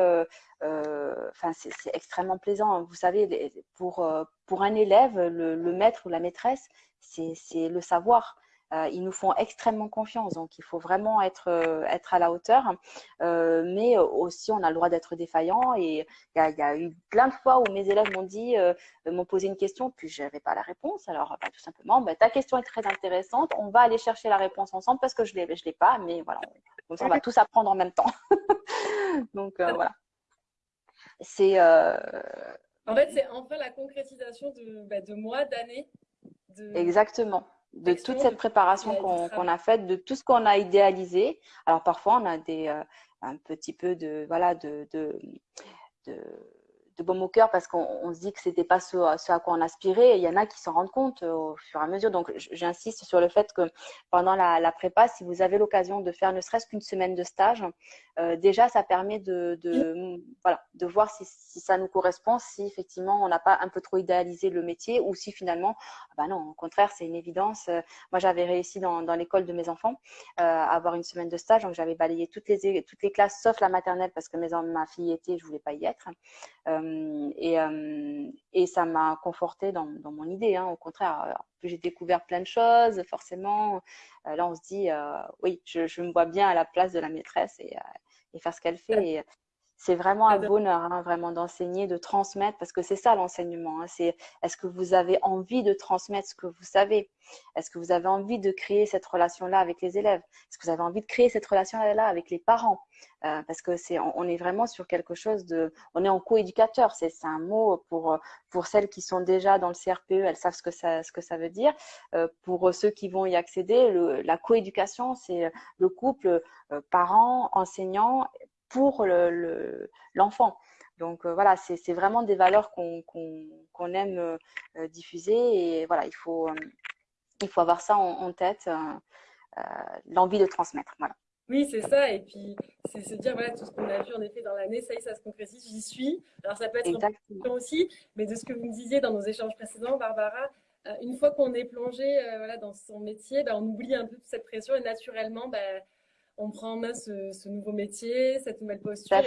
[SPEAKER 1] enfin c'est, extrêmement plaisant. Vous savez, pour pour un élève, le, le maître ou la maîtresse, c'est, c'est le savoir. Euh, ils nous font extrêmement confiance, donc il faut vraiment être, euh, être à la hauteur. Euh, mais aussi, on a le droit d'être défaillant. Et il y, a, eu plein de fois où mes élèves m'ont dit, m'ont posé une question, puis je n'avais pas la réponse. Alors, bah, tout simplement, bah, ta question est très intéressante. On va aller chercher la réponse ensemble parce que je ne l'ai pas. Mais voilà, on, on va tous apprendre en même temps. donc, voilà.
[SPEAKER 2] C'est. En fait, c'est enfin la concrétisation de, bah, de mois, d'années.
[SPEAKER 1] De... Exactement de toute cette préparation qu'on a faite, de tout ce qu'on a idéalisé. Alors parfois, on a des, euh, un petit peu de, voilà, de, de, de de baume au cœur parce qu'on se dit que c'était pas ce, à quoi on aspirait. Et il y en a qui s'en rendent compte euh, au fur et à mesure. Donc, j'insiste sur le fait que pendant la, prépa, si vous avez l'occasion de faire ne serait-ce qu'une semaine de stage, euh, déjà, ça permet de, voilà, de voir si, ça nous correspond, si effectivement on n'a pas un peu trop idéalisé le métier ou si finalement, ah bah non, au contraire, c'est une évidence. Euh, moi, j'avais réussi dans, l'école de mes enfants à avoir une semaine de stage. Donc, j'avais balayé toutes les, toutes les classes sauf la maternelle parce que ma fille était, je voulais pas y être. Et, euh, et, ça m'a conforté dans, dans, mon idée. Hein. Au contraire, plus j'ai découvert plein de choses, forcément, euh, là on se dit, oui, je, je, me vois bien à la place de la maîtresse et, et faire ce qu'elle fait. Et, c'est vraiment un bonheur, hein, vraiment d'enseigner, de transmettre, parce que c'est ça l'enseignement. Hein, c'est est-ce que vous avez envie de transmettre ce que vous savez? Est-ce que vous avez envie de créer cette relation-là avec les élèves? Est-ce que vous avez envie de créer cette relation-là avec les parents? Euh, Parce que c'est, on, est vraiment sur quelque chose de, on est en co-éducateur. C'est, un mot pour pour celles qui sont déjà dans le CRPE, elles savent ce que ça ce que ça veut dire. Euh, pour ceux qui vont y accéder, le, la coéducation, c'est le couple euh, parents, enseignants pour l'enfant. Le, Donc euh, voilà, c'est vraiment des valeurs qu'on aime euh, diffuser et voilà, il faut, euh, il faut avoir ça en, tête, l'envie de transmettre. Voilà.
[SPEAKER 2] Oui, c'est ça. Et puis, c'est se dire, voilà, tout ce qu'on a vu en effet dans l'année, ça y est, ça se concrétise, j'y suis. Alors, ça peut être une aussi, mais de ce que vous me disiez dans nos échanges précédents, Barbara, une fois qu'on est plongé voilà, dans son métier, ben, on oublie un peu toute cette pression et naturellement, ben, on prend en main ce, nouveau métier, cette nouvelle posture.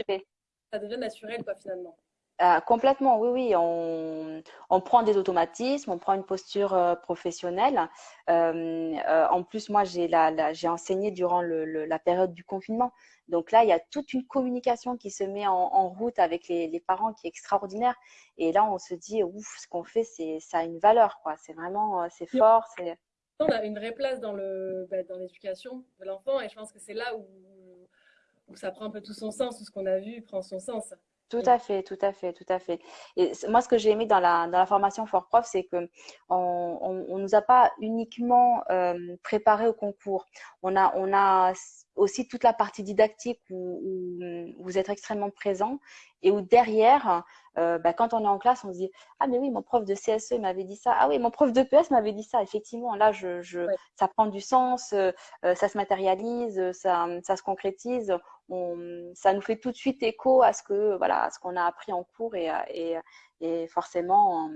[SPEAKER 2] Ça, devient naturel, quoi, finalement.
[SPEAKER 1] Euh, complètement, oui, oui. On, prend des automatismes, on prend une posture euh, professionnelle. Euh, en plus, moi, j'ai enseigné durant la période du confinement. Donc là, il y a toute une communication qui se met en, route avec les, parents qui est extraordinaire. Et là, on se dit, ouf, ce qu'on fait, ça a une valeur, quoi. C'est vraiment, c'est fort.
[SPEAKER 2] On a une vraie place bah, dans l'éducation de l'enfant et je pense que c'est là où, où ça prend un peu tout son sens, tout ce qu'on a vu prend son sens.
[SPEAKER 1] Tout à fait, tout à fait, tout à fait. Et moi, ce que j'ai aimé dans la, dans la formation Fort Prof, c'est que on, on, nous a pas uniquement euh, préparé au concours. On a, on a aussi toute la partie didactique où, où vous êtes extrêmement présent et où derrière, euh, bah, quand on est en classe, on se dit ah mais oui, mon prof de CSE m'avait dit ça. Ah oui, mon prof de PS m'avait dit ça. Effectivement, là, je, je ça prend du sens, euh, euh, ça se matérialise, ça, ça se concrétise. On, ça nous fait tout de suite écho à ce que voilà, à ce qu'on a appris en cours et, et, et forcément.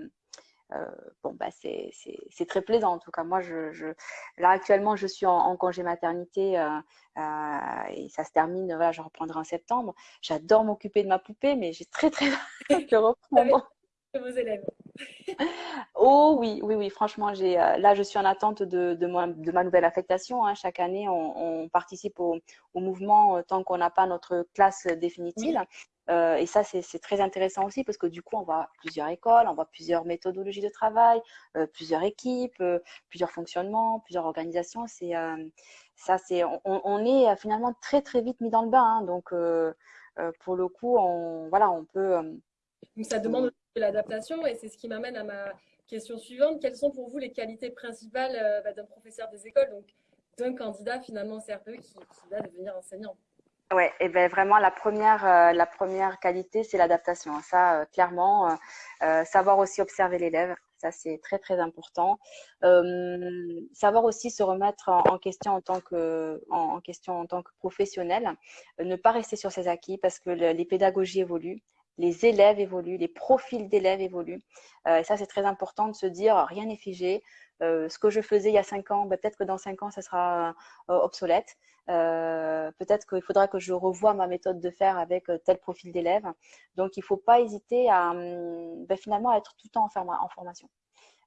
[SPEAKER 1] Euh, bon, bah, c'est très plaisant. En tout cas, moi, je, là, actuellement, je suis en, en congé maternité euh, euh, et ça se termine. Voilà, je reprendrai en septembre. J'adore m'occuper de ma poupée, mais j'ai très, très hâte de reprendre.
[SPEAKER 2] Vos élèves.
[SPEAKER 1] oh oui, oui, oui. Franchement, j'ai là, je suis en attente de, de, ma, de ma nouvelle affectation. Hein. Chaque année, on, on participe au, au mouvement tant qu'on n'a pas notre classe définitive. Euh, et ça, c'est très intéressant aussi parce que du coup, on voit plusieurs écoles, on voit plusieurs méthodologies de travail, euh, plusieurs équipes, euh, plusieurs fonctionnements, plusieurs organisations. C'est ça, c'est on, on, est finalement très très vite mis dans le bain. Hein, donc, pour le coup, on voilà, on peut.
[SPEAKER 2] Donc, ça demande l'adaptation et c'est ce qui m'amène à ma question suivante. Quelles sont pour vous les qualités principales bah, d'un professeur des écoles, donc d'un candidat finalement CRPE qui, qui va devenir enseignant?
[SPEAKER 1] Ouais, et ben vraiment la première, euh, la première qualité, c'est l'adaptation. Ça, euh, clairement, euh, savoir aussi observer l'élève, ça c'est très très important. savoir aussi se remettre en, question en tant que, en, question en tant que professionnel, ne pas rester sur ses acquis parce que les pédagogies évoluent les élèves évoluent, les profils d'élèves évoluent. et ça, c'est très important de se dire, rien n'est figé. ce que je faisais il y a cinq ans, ben, peut-être que dans cinq ans, ça sera obsolète. Euh, peut-être qu'il faudra que je revoie ma méthode de faire avec euh, tel profil d'élève. Donc, il ne faut pas hésiter à hum, ben, finalement être tout le temps en, formation.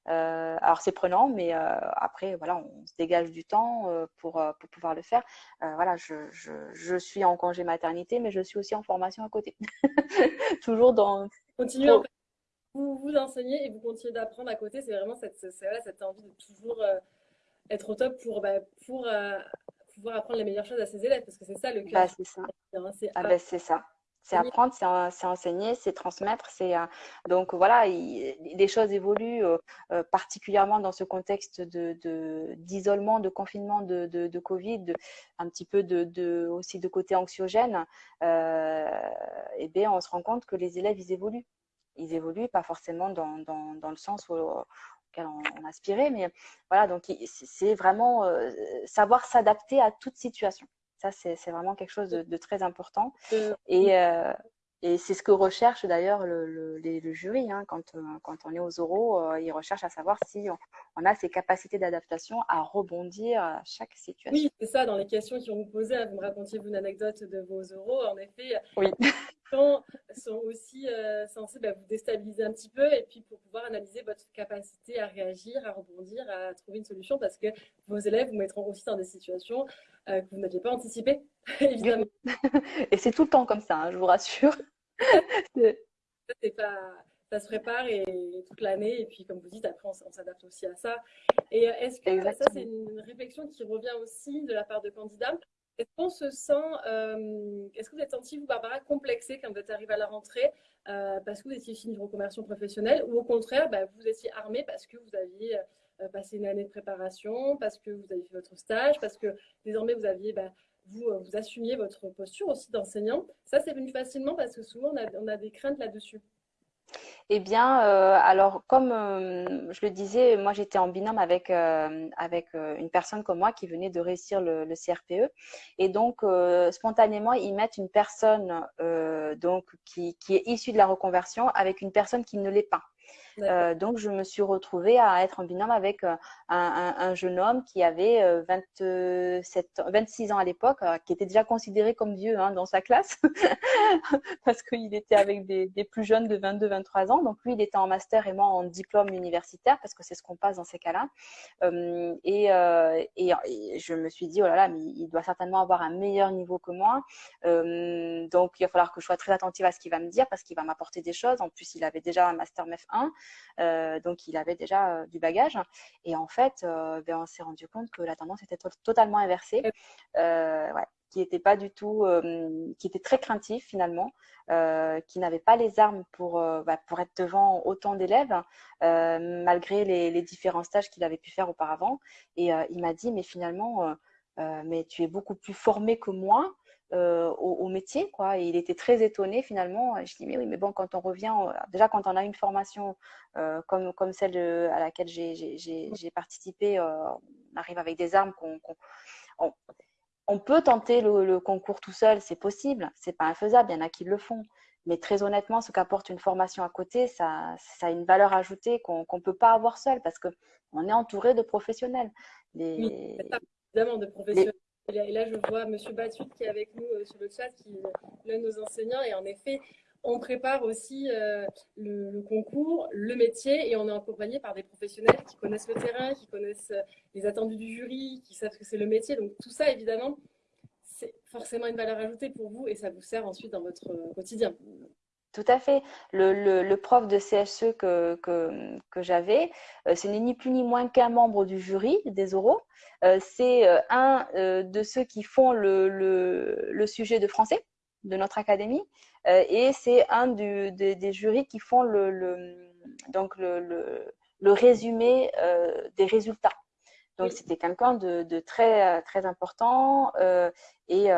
[SPEAKER 1] Euh, alors c'est prenant, mais après voilà, on se dégage du temps pour, pour pouvoir le faire. voilà, je, je, je, suis en congé maternité, mais je suis aussi en formation à côté. Toujours dans.
[SPEAKER 2] Continuez. En vous vous enseignez et vous continuez d'apprendre à côté. C'est vraiment cette, cette envie de toujours être au top pour, bah, pour pouvoir apprendre les meilleures choses à ses élèves, parce que c'est ça le cœur.
[SPEAKER 1] Bah, c'est ça. Ah, bah, c'est ça. C'est apprendre, c'est enseigner, c'est transmettre. C'est euh, donc voilà, les choses évoluent euh, euh, particulièrement dans ce contexte de d'isolement, de, confinement, de, de, de Covid, un petit peu de, aussi de côté anxiogène. et bien, on se rend compte que les élèves ils évoluent. Ils évoluent pas forcément dans, dans, dans le sens où on, aspirait. Mais voilà, donc c'est vraiment euh, savoir s'adapter à toute situation. Ça, c'est vraiment quelque chose de, très important. Et, euh, et c'est ce que recherche d'ailleurs le, le, jury hein, quand, euh, quand on est aux oraux. il recherche à savoir si on, a ces capacités d'adaptation à rebondir à chaque situation.
[SPEAKER 2] Oui, c'est ça. Dans les questions qui vous poser, hein, vous me racontiez une anecdote de vos oraux. En effet,
[SPEAKER 1] oui.
[SPEAKER 2] sont aussi euh, censés bah, vous déstabiliser un petit peu et puis pour pouvoir analyser votre capacité à réagir, à rebondir, à trouver une solution parce que vos élèves vous mettront aussi dans des situations euh, que vous n'aviez pas anticipées, évidemment.
[SPEAKER 1] et c'est tout le temps comme ça, hein, je vous rassure.
[SPEAKER 2] pas, ça se prépare et, toute l'année et puis comme vous dites après on, s'adapte aussi à ça. Et euh, est-ce que ça c'est une réflexion qui revient aussi de la part de candidats? Est-ce qu'on se sent, euh, est-ce que vous êtes senti, vous, Barbara, complexée quand vous êtes arrivée à la rentrée euh, parce que vous étiez ici une reconversion professionnelle ou au contraire, bah, vous étiez armée parce que vous aviez euh, passé une année de préparation, parce que vous avez fait votre stage, parce que désormais vous aviez, bah, vous, vous assumiez votre posture aussi d'enseignant? Ça, c'est venu facilement parce que souvent on a, on a des craintes là-dessus.
[SPEAKER 1] Eh bien, euh, alors comme euh, je le disais, moi j'étais en binôme avec euh, avec une personne comme moi qui venait de réussir le, le CRPE, et donc spontanément ils mettent une personne donc qui, qui est issue de la reconversion avec une personne qui ne l'est pas. Euh, donc, je me suis retrouvée à être en binôme avec euh, un, un, jeune homme qui avait 27, euh, 26 ans à l'époque, qui était déjà considéré comme vieux hein, dans sa classe, parce qu'il était avec des, plus jeunes de 22-23 ans. Donc, lui, il était en master et moi en diplôme universitaire, parce que c'est ce qu'on passe dans ces cas-là. Et, et, et, je me suis dit, oh là là, mais il doit certainement avoir un meilleur niveau que moi. donc, il va falloir que je sois très attentive à ce qu'il va me dire, parce qu'il va m'apporter des choses. En plus, il avait déjà un master MEF 1. Donc, il avait déjà du bagage. Et en fait, ben, on s'est rendu compte que la tendance était totalement inversée. Ouais, qui était pas du tout, qui était très craintif finalement, qui n'avait pas les armes pour, bah, pour être devant autant d'élèves, malgré les, les, différents stages qu'il avait pu faire auparavant. Et il m'a dit, mais finalement, mais tu es beaucoup plus formé que moi. Euh, au, métier, quoi. Et il était très étonné finalement. je dis mais oui, mais bon, quand on revient, déjà quand on a une formation euh, comme, comme celle à laquelle j'ai participé, euh, on arrive avec des armes qu'on on, peut tenter le, concours tout seul, c'est possible, c'est pas infaisable, il y en a qui le font. Mais très honnêtement, ce qu'apporte une formation à côté, ça, ça a une valeur ajoutée qu'on ne peut pas avoir seul parce qu'on est entouré de professionnels.
[SPEAKER 2] Les, évidemment, de professionnels. Et là, je vois M. Batut qui est avec nous euh, sur le chat, qui est l'un de nos enseignants. Et en effet, on prépare aussi euh, le, concours, le métier, et on est accompagné par des professionnels qui connaissent le terrain, qui connaissent euh, les attendus du jury, qui savent que c'est le métier. Donc tout ça, évidemment, c'est forcément une valeur ajoutée pour vous et ça vous sert ensuite dans votre quotidien.
[SPEAKER 1] Tout à fait. Le, prof de CSE que, que, j'avais, ce n'est ni plus ni moins qu'un membre du jury des oraux. Euh, c'est euh, un euh, de ceux qui font le, sujet de français de notre académie et c'est un des jurys qui font le, donc le, résumé des résultats. Donc c'était quelqu'un de, très, très important et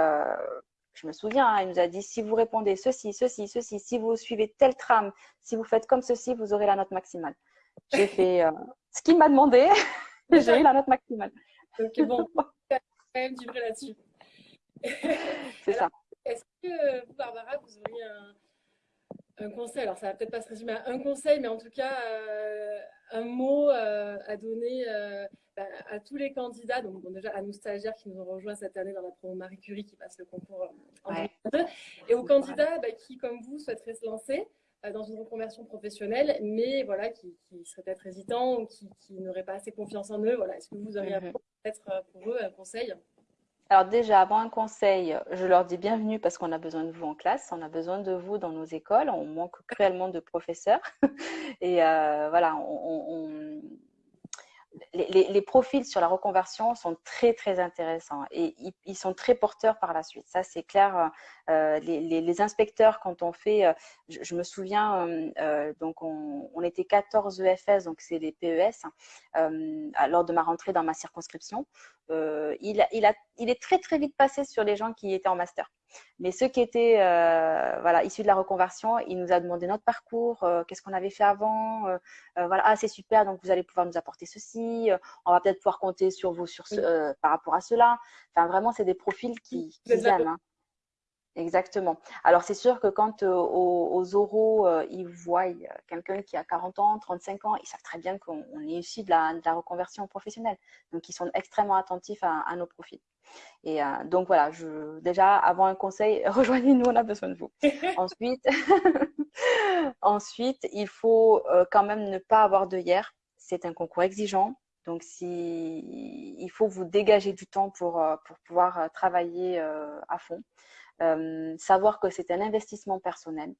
[SPEAKER 1] je me souviens, hein, il nous a dit si vous répondez ceci, ceci, ceci, si vous suivez telle trame, si vous faites comme ceci, vous aurez la note maximale. J'ai fait ce qu'il m'a demandé, j'ai eu la note maximale.
[SPEAKER 2] Donc bon, quand même du vrai là-dessus.
[SPEAKER 1] C'est ça.
[SPEAKER 2] Est-ce que vous, Barbara, vous auriez un, conseil? Alors, ça va peut-être pas se résumer à un conseil, mais en tout cas, euh, un mot euh, à donner euh, bah, à tous les candidats, donc déjà à nos stagiaires qui nous ont rejoints cette année dans la promo Marie Curie qui passe le concours en 2022, et aux candidats bah, qui, comme vous, souhaiteraient se lancer. Euh, dans une reconversion professionnelle, mais voilà, qui, qui seraient peut-être hésitants ou qui, n'auraient pas assez confiance en eux. Voilà. Est-ce que vous auriez mhm. peut-être euh, pour eux un conseil?
[SPEAKER 1] Alors déjà, avant un conseil, je leur dis bienvenue parce qu'on a besoin de vous en classe, on a besoin de vous dans nos écoles, on manque cruellement de professeurs. Et euh, voilà, on, les, profils sur la reconversion sont très, très intéressants et ils, sont très porteurs par la suite. Ça, c'est clair. Euh, les, inspecteurs, quand on fait, euh, je, me souviens, euh, donc on, était 14 EFS, donc c'est les PES, lors de ma rentrée dans ma circonscription. il, il, est très, très vite passé sur les gens qui étaient en master. Mais ceux qui étaient euh, voilà, issus de la reconversion, il nous a demandé notre parcours, euh, qu'est-ce qu'on avait fait avant. Euh, voilà, ah, c'est super, donc vous allez pouvoir nous apporter ceci. on va peut-être pouvoir compter sur vous sur ce, par rapport à cela. Enfin, vraiment, c'est des profils qui, qui aiment. Hein. Exactement. Alors, c'est sûr que quand aux, oraux, ils voient quelqu'un qui a 40 ans, 35 ans, ils savent très bien qu'on est issu de la, de la, reconversion professionnelle. Donc, ils sont extrêmement attentifs à, à nos profils. Et euh, donc voilà, je, déjà avant un conseil, rejoignez-nous, on a besoin de vous. ensuite, ensuite, il faut euh, quand même ne pas avoir de hier. C'est un concours exigeant. Donc, si, il faut vous dégager du temps pour, euh, pour pouvoir travailler à fond. savoir que c'est un investissement personnel.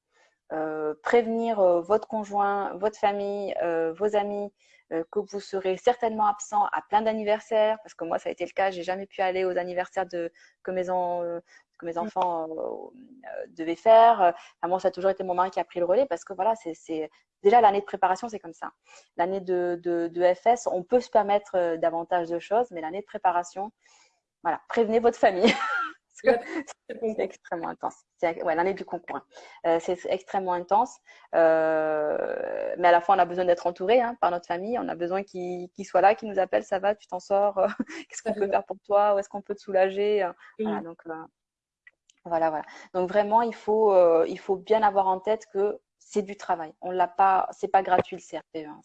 [SPEAKER 1] prévenir votre conjoint, votre famille, vos amis que vous serez certainement absent à plein d'anniversaires, parce que moi, ça a été le cas, j'ai jamais pu aller aux anniversaires de, que, mes euh, que mes mm. enfants euh, devaient faire. moi, ça a toujours été mon mari qui a pris le relais, parce que voilà, c'est déjà l'année de préparation, c'est comme ça. L'année de, de, de, FS, on peut se permettre davantage de choses, mais l'année de préparation, voilà, prévenez votre famille. c'est extrêmement intense. Ouais, l'année du concours. Hein. Euh, c'est extrêmement intense. Euh, mais à la fois, on a besoin d'être entouré hein, par notre famille. On a besoin qu'ils soient là, qu'ils nous appellent. Ça va, tu t'en sors Qu'est-ce qu'on peut faire pour toi? Où est-ce qu'on peut te soulager? Voilà, donc voilà, voilà. Donc vraiment, il faut, euh, il faut bien avoir en tête que c'est du travail. On l'a pas, c'est pas gratuit le CRPE. Hein.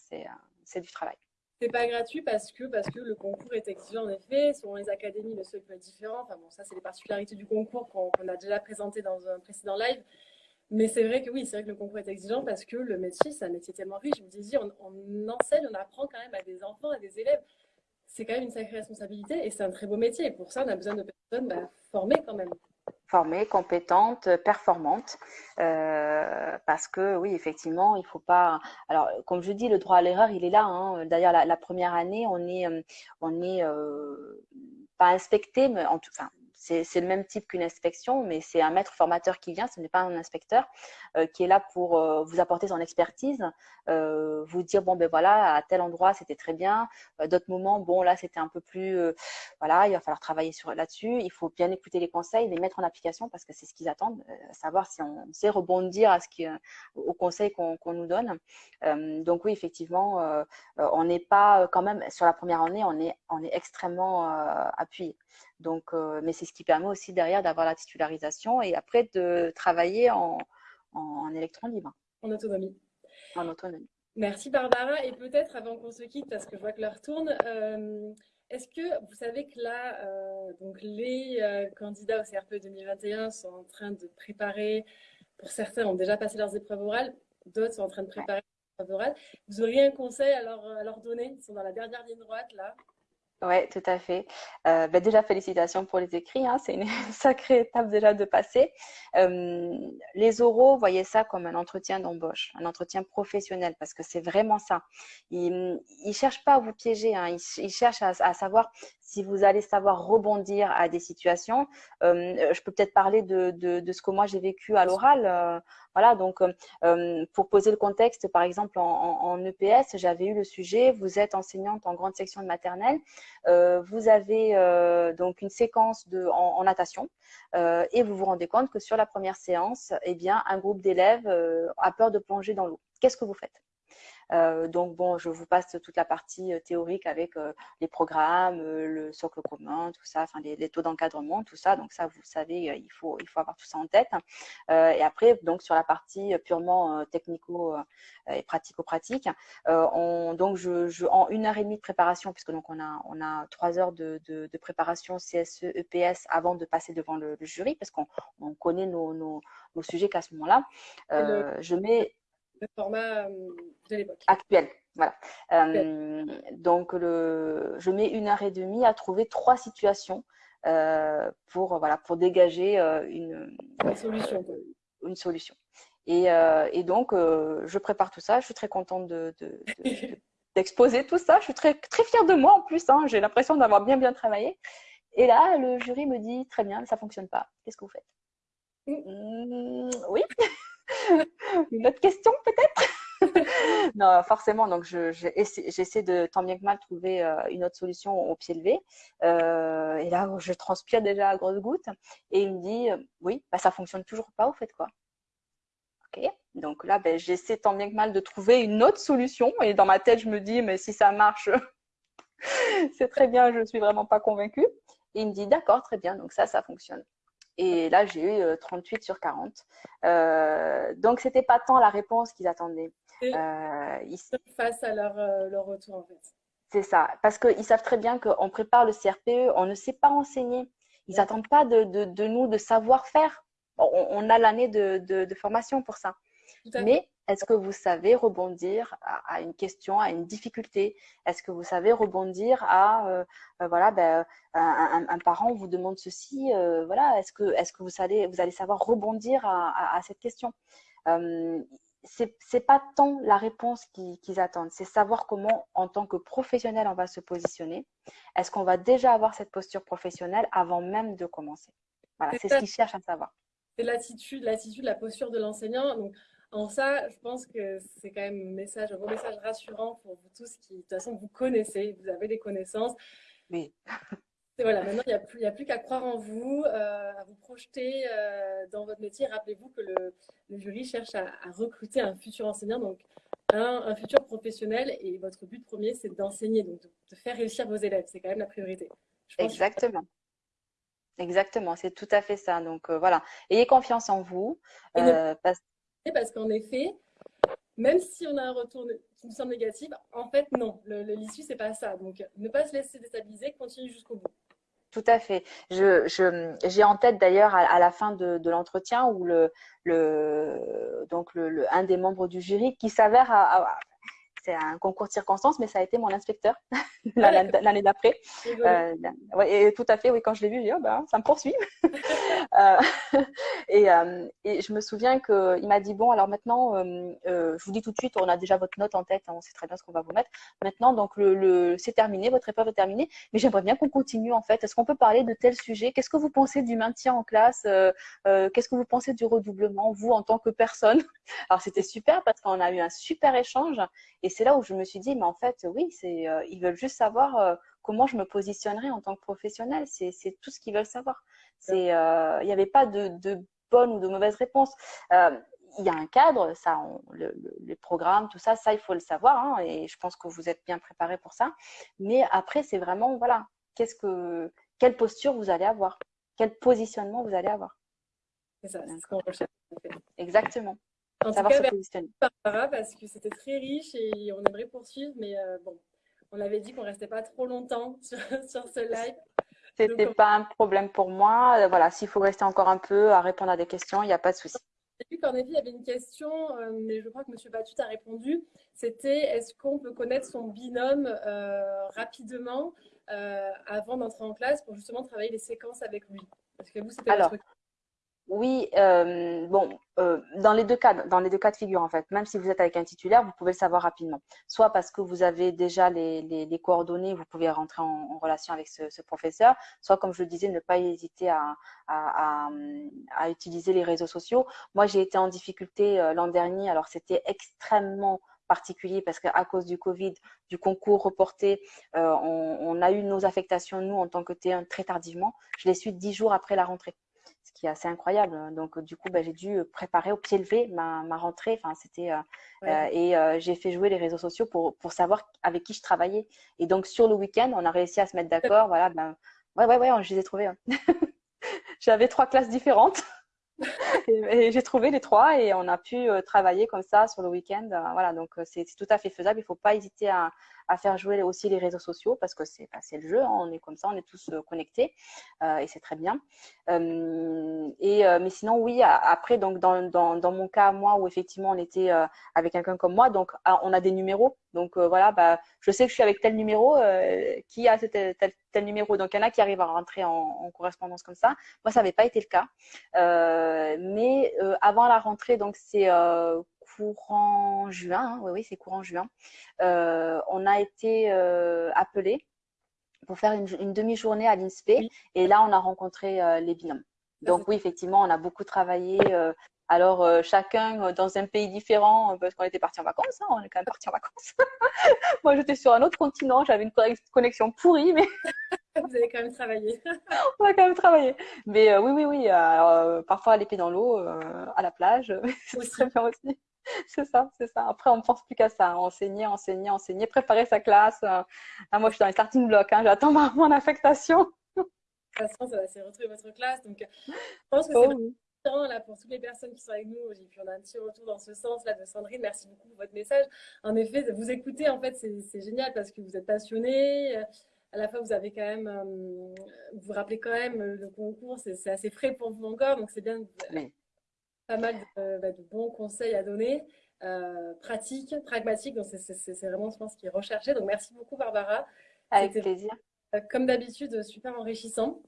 [SPEAKER 1] c'est du travail.
[SPEAKER 2] C'est pas gratuit parce que, parce que le concours est exigeant en effet. Selon les académies, le seuil peut être différent. Enfin bon, ça, c'est les particularités du concours qu'on a déjà présenté dans un précédent live. Mais c'est vrai que oui, c'est vrai que le concours est exigeant parce que le métier, c'est un métier tellement riche. Je me disais, on, enseigne, on apprend quand même à des enfants, à des élèves. C'est quand même une sacrée responsabilité et c'est un très beau métier. Et pour ça, on a besoin de personnes bah, formées quand même
[SPEAKER 1] formée, compétente, performante, euh, parce que oui, effectivement, il faut pas. Alors, comme je dis, le droit à l'erreur, il est là. Hein. D'ailleurs, la, première année, on est, on est pas inspecté, mais en tout, enfin, c'est le même type qu'une inspection, mais c'est un maître formateur qui vient, ce n'est pas un inspecteur, euh, qui est là pour euh, vous apporter son expertise, euh, vous dire, bon, ben voilà, à tel endroit, c'était très bien, d'autres moments, bon, là, c'était un peu plus, voilà, il va falloir travailler là-dessus, il faut bien écouter les conseils, les mettre en application, parce que c'est ce qu'ils attendent, savoir si on sait rebondir à ce qui, aux conseils qu'on nous donne. donc oui, effectivement, on n'est pas, quand même, sur la première année, on est, on est extrêmement appuyé. Donc, euh, mais c'est ce qui permet aussi derrière d'avoir la titularisation et après de travailler en, en, électron libre.
[SPEAKER 2] En autonomie.
[SPEAKER 1] En autonomie.
[SPEAKER 2] Merci Barbara. Et peut-être avant qu'on se quitte, parce que je vois que l'heure tourne, euh, est-ce que vous savez que là, euh, donc les candidats au CRPE 2021 sont en train de préparer, pour certains ont déjà passé leurs épreuves orales, d'autres sont en train de préparer leurs épreuves orales. Vous auriez un conseil à leur, à leur donner? Ils sont dans la dernière ligne droite là.
[SPEAKER 1] Oui, tout à fait. Euh, ben déjà, félicitations pour les écrits. Hein, c'est une sacrée étape déjà de passer. Euh, les oraux, voyez ça comme un entretien d'embauche, un entretien professionnel, parce que c'est vraiment ça. Ils ne cherchent pas à vous piéger, hein, ils, cherchent à, à, savoir si vous allez savoir rebondir à des situations. Euh, je peux peut-être parler de, de, ce que moi j'ai vécu à l'oral. Euh, voilà, donc euh, pour poser le contexte, par exemple en, EPS, j'avais eu le sujet, vous êtes enseignante en grande section de maternelle, vous avez donc une séquence de, en, en natation et vous vous rendez compte que sur la première séance, eh bien, un groupe d'élèves a peur de plonger dans l'eau. Qu'est-ce que vous faites? Euh, donc bon, je vous passe toute la partie euh, théorique avec euh, les programmes, le socle commun, tout ça, enfin les, taux d'encadrement, tout ça. Donc ça, vous savez, il faut il faut avoir tout ça en tête. et après, donc sur la partie purement technico et pratico-pratique, on donc je, en une heure et demie de préparation, puisque donc on a on a trois heures de, de, préparation CSE EPS avant de passer devant le, jury, parce qu'on connaît nos, nos, nos sujets qu'à ce moment-là. je mets
[SPEAKER 2] le format euh, de l'époque.
[SPEAKER 1] Actuel. Voilà. Euh, donc, le, je mets une heure et demie à trouver trois situations euh, pour, voilà, pour dégager une,
[SPEAKER 2] une, solution.
[SPEAKER 1] Une solution. Et, et donc, je prépare tout ça. Je suis très contente de, d'exposer tout ça. Je suis très, très fière de moi en plus. Hein. J'ai l'impression d'avoir bien, bien travaillé. Et là, le jury me dit très bien, ça fonctionne pas. Qu'est-ce que vous faites? Mmh, Oui. Une autre question peut-être? Non, forcément. Donc, j'essaie de tant bien que mal trouver euh, une autre solution au pied levé. Euh, et là, je transpire déjà à grosses gouttes. Et il me dit, euh, oui, bah, ça fonctionne toujours pas. Vous faites quoi Ok. Donc là, ben, j'essaie tant bien que mal de trouver une autre solution. Et dans ma tête, je me dis, mais si ça marche, c'est très bien. Je suis vraiment pas convaincue. Et il me dit, d'accord, très bien. Donc ça, ça fonctionne. Et là, j'ai eu 38 euh, sur 40. Euh, donc, c'était pas tant la réponse qu'ils attendaient.
[SPEAKER 2] Euh, ils... Face à leur, euh, leur retour, en fait.
[SPEAKER 1] C'est ça. Parce qu'ils savent très bien qu'on prépare le CRPE, on ne sait pas enseigner. Ils n'attendent pas de, de, de, nous de savoir faire. On, on a l'année de, de, formation pour ça. Mais est-ce que vous savez rebondir à, une question, à une difficulté? Est-ce que vous savez rebondir à, euh, euh, voilà, ben, un, parent vous demande ceci, euh, voilà, est-ce que, est-ce que vous allez, vous allez savoir rebondir à, à, cette question? Euh, c'est pas tant la réponse qu'ils attendent, c'est savoir comment, en tant que professionnel, on va se positionner. Est-ce qu'on va déjà avoir cette posture professionnelle avant même de commencer? Voilà, c'est ce qu'ils cherchent à savoir.
[SPEAKER 2] C'est l'attitude, l'attitude, la posture de l'enseignant. Donc, en ça, je pense que c'est quand même un message, un beau message rassurant pour vous tous qui, de toute façon, vous connaissez, vous avez des connaissances.
[SPEAKER 1] Oui.
[SPEAKER 2] Et voilà, maintenant, il n'y a plus, plus qu'à croire en vous, euh, à vous projeter euh, dans votre métier. Rappelez-vous que le, jury cherche à, recruter un futur enseignant, donc un, futur professionnel. Et votre but premier, c'est d'enseigner, donc de, faire réussir vos élèves. C'est quand même la priorité.
[SPEAKER 1] Exactement. Exactement, c'est tout à fait ça. Donc euh, voilà, ayez confiance en vous.
[SPEAKER 2] parce parce qu'en effet, même si on a un retour qui nous semble négatif, en fait, non, l'issue, c'est pas ça. Donc, ne pas se laisser déstabiliser, continue jusqu'au bout.
[SPEAKER 1] Tout à fait. J'ai je, en tête d'ailleurs à, la fin de, l'entretien où le, le, donc le, un des membres du jury qui s'avère c'est un concours de circonstances, mais ça a été mon inspecteur l'année d'après. Euh, et tout à fait, oui, quand je l'ai vu, j'ai dit, oh, ben, ça me poursuit. Euh, et, euh, et, je me souviens qu'il m'a dit, bon, alors maintenant, je vous dis tout de suite, on a déjà votre note en tête, hein, on sait très bien ce qu'on va vous mettre. Maintenant, donc, le, le c'est terminé, votre épreuve est terminée, mais j'aimerais bien qu'on continue, en fait. Est-ce qu'on peut parler de tel sujet Qu'est-ce que vous pensez du maintien en classe? Qu'est-ce que vous pensez du redoublement, vous, en tant que personne? Alors, c'était super parce qu'on a eu un super échange. Et c'est là où je me suis dit, mais en fait, oui, c'est, ils veulent juste savoir euh, comment je me positionnerai en tant que professionnel. C'est tout ce qu'ils veulent savoir. Euh, il n'y avait pas de, de, bonne ou de mauvaise réponse. Euh, il y a un cadre, ça, le, les programmes, tout ça, ça, il faut le savoir. Hein, et je pense que vous êtes bien préparé pour ça. Mais après, c'est vraiment, voilà, qu'est-ce que, quelle posture vous allez avoir, quel positionnement vous allez avoir?
[SPEAKER 2] Ça, ce.
[SPEAKER 1] Exactement.
[SPEAKER 2] En tout cas. Barbara, parce que c'était très riche et on aimerait poursuivre, mais bon, on avait dit qu'on restait pas trop longtemps sur, ce live.
[SPEAKER 1] C'était pas un problème pour moi. Euh, voilà, s'il faut rester encore un peu à répondre à des questions, il n'y a pas de souci.
[SPEAKER 2] J'ai vu qu'en effet, il y avait une question, euh, mais je crois que M. Batut a répondu. C'était est-ce qu'on peut connaître son binôme euh, rapidement avant d'entrer en classe pour justement travailler les séquences avec lui? Parce que vous, c'était
[SPEAKER 1] votre oui, euh, bon, euh, dans les deux cas, dans les deux cas de figure en fait, même si vous êtes avec un titulaire, vous pouvez le savoir rapidement. Soit parce que vous avez déjà les, les, les coordonnées, vous pouvez rentrer en, relation avec ce, professeur. Soit, comme je le disais, ne pas hésiter à, utiliser les réseaux sociaux. Moi, j'ai été en difficulté euh, l'an dernier, alors c'était extrêmement particulier parce qu'à cause du Covid, du concours reporté, on, on, a eu nos affectations, nous, en tant que T1, très tardivement. Je l'ai su dix jours après la rentrée qui est assez incroyable. Donc, du coup, bah, j'ai dû préparer au pied levé ma, ma rentrée. Enfin, c'était euh, euh, et euh, j'ai fait jouer les réseaux sociaux pour, pour savoir avec qui je travaillais. Et donc, sur le week-end, on a réussi à se mettre d'accord. Voilà, ben, ouais, ouais, ouais, je les ai trouvés. Hein. J'avais trois classes différentes. et, j'ai trouvé les trois et on a pu travailler comme ça sur le week-end. Voilà, donc c'est tout à fait faisable. Il ne faut pas hésiter à, à faire jouer aussi les réseaux sociaux parce que c'est bah, le jeu, hein, on est comme ça, on est tous euh, connectés euh, et c'est très bien. Euh, et mais sinon oui, après donc dans, dans, dans, mon cas moi où effectivement on était avec quelqu'un comme moi, donc ah, on a des numéros, donc voilà, bah je sais que je suis avec tel numéro, qui a tel, tel, numéro, donc il y en a qui arrivent à rentrer en, en correspondance comme ça. Moi ça n'avait pas été le cas, mais avant la rentrée donc c'est courant juin, hein, oui, oui, c'est courant juin, euh, on a été euh, appelé pour faire une, demi-journée à l'INSPE et là, on a rencontré euh, les binômes. Donc oui, effectivement, on a beaucoup travaillé. alors, chacun dans un pays différent, parce qu'on était parti en vacances, hein, on est quand même parti en vacances. Moi, j'étais sur un autre continent, j'avais une connexion pourrie, mais
[SPEAKER 2] Vous avez quand même travaillé.
[SPEAKER 1] On a quand même travaillé. Mais oui, oui, oui. Alors, parfois, les pieds dans l'eau, à la plage, c'est très bien aussi. c'est ça, c'est ça. Après, on ne pense plus qu'à ça. Enseigner, enseigner, enseigner, préparer sa classe. Euh, ah, moi, je suis dans les starting blocks. Hein. J'attends mon affectation.
[SPEAKER 2] De toute façon, ça va se retrouver votre classe. Donc, je pense que c'est oh, là, pour toutes les personnes qui sont avec nous. On a un petit retour dans ce sens là de Sandrine. Merci beaucoup pour votre message. En effet, vous écouter, en fait, c'est génial parce que vous êtes passionné. À la fois, vous avez quand même, euh, vous vous rappelez quand même le concours, c'est assez frais pour vous encore, donc c'est bien pas mal bah, de, bons conseils à donner, euh, pratiques, pragmatiques. Donc, c'est vraiment, je pense, ce qui est recherché. Donc, merci beaucoup, Barbara.
[SPEAKER 1] Avec plaisir.
[SPEAKER 2] Euh, comme d'habitude, super enrichissant.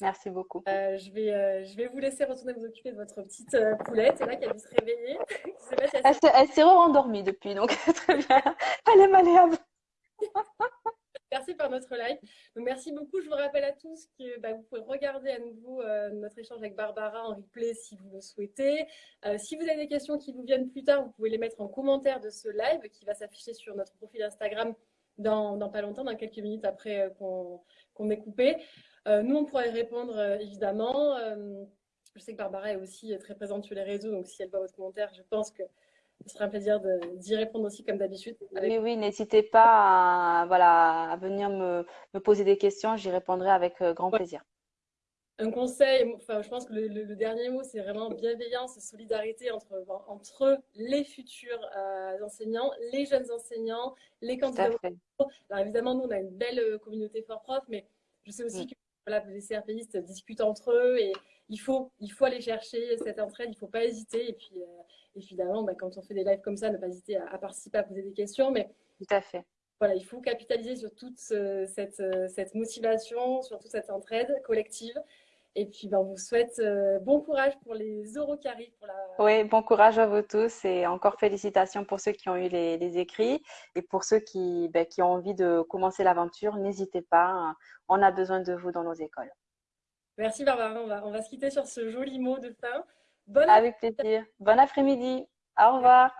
[SPEAKER 1] Merci beaucoup.
[SPEAKER 2] Euh, je, vais, je vais vous laisser retourner vous occuper de votre petite poulette, là, qui a dû se réveiller.
[SPEAKER 1] elle s'est re-endormie depuis, donc très bien. Elle est malléable.
[SPEAKER 2] Merci par notre live. Donc, merci beaucoup. Je vous rappelle à tous que bah, vous pouvez regarder à nouveau euh, notre échange avec Barbara en replay si vous le souhaitez. Euh, si vous avez des questions qui vous viennent plus tard, vous pouvez les mettre en commentaire de ce live qui va s'afficher sur notre profil Instagram dans, pas longtemps, dans quelques minutes après euh, qu'on ait coupé. nous, on pourra y répondre évidemment. je sais que Barbara est aussi très présente sur les réseaux, donc si elle voit votre commentaire, je pense que ce sera un plaisir d'y répondre aussi comme d'habitude.
[SPEAKER 1] Oui, oui, n'hésitez pas à, voilà, à venir me, me poser des questions, j'y répondrai avec euh, grand plaisir.
[SPEAKER 2] Un conseil, enfin, je pense que le, dernier mot, c'est vraiment bienveillance, solidarité entre, entre les futurs euh, enseignants, les jeunes enseignants, les candidats. Alors évidemment, nous, on a une belle euh, communauté fort prof, mais je sais aussi mm. que voilà, les CRPistes discutent entre eux et il faut, il faut aller chercher cette entraide, il ne faut pas hésiter. Et puis, évidemment, bah, quand on fait des lives comme ça, ne pas hésiter à, participer, à poser des questions. Mais
[SPEAKER 1] Tout à fait.
[SPEAKER 2] Voilà, il faut capitaliser sur toute cette, cette motivation, sur toute cette entraide collective. Et puis, ben, on vous souhaite euh, bon courage pour les euros qui arrivent. Pour la...
[SPEAKER 1] Oui, bon courage à vous tous et encore félicitations pour ceux qui ont eu les, écrits et pour ceux qui, ben, qui ont envie de commencer l'aventure. N'hésitez pas, on a besoin de vous dans nos écoles.
[SPEAKER 2] Merci Barbara, on va, on va se quitter sur ce joli mot de fin.
[SPEAKER 1] Avec plaisir. Bon après-midi. Au revoir.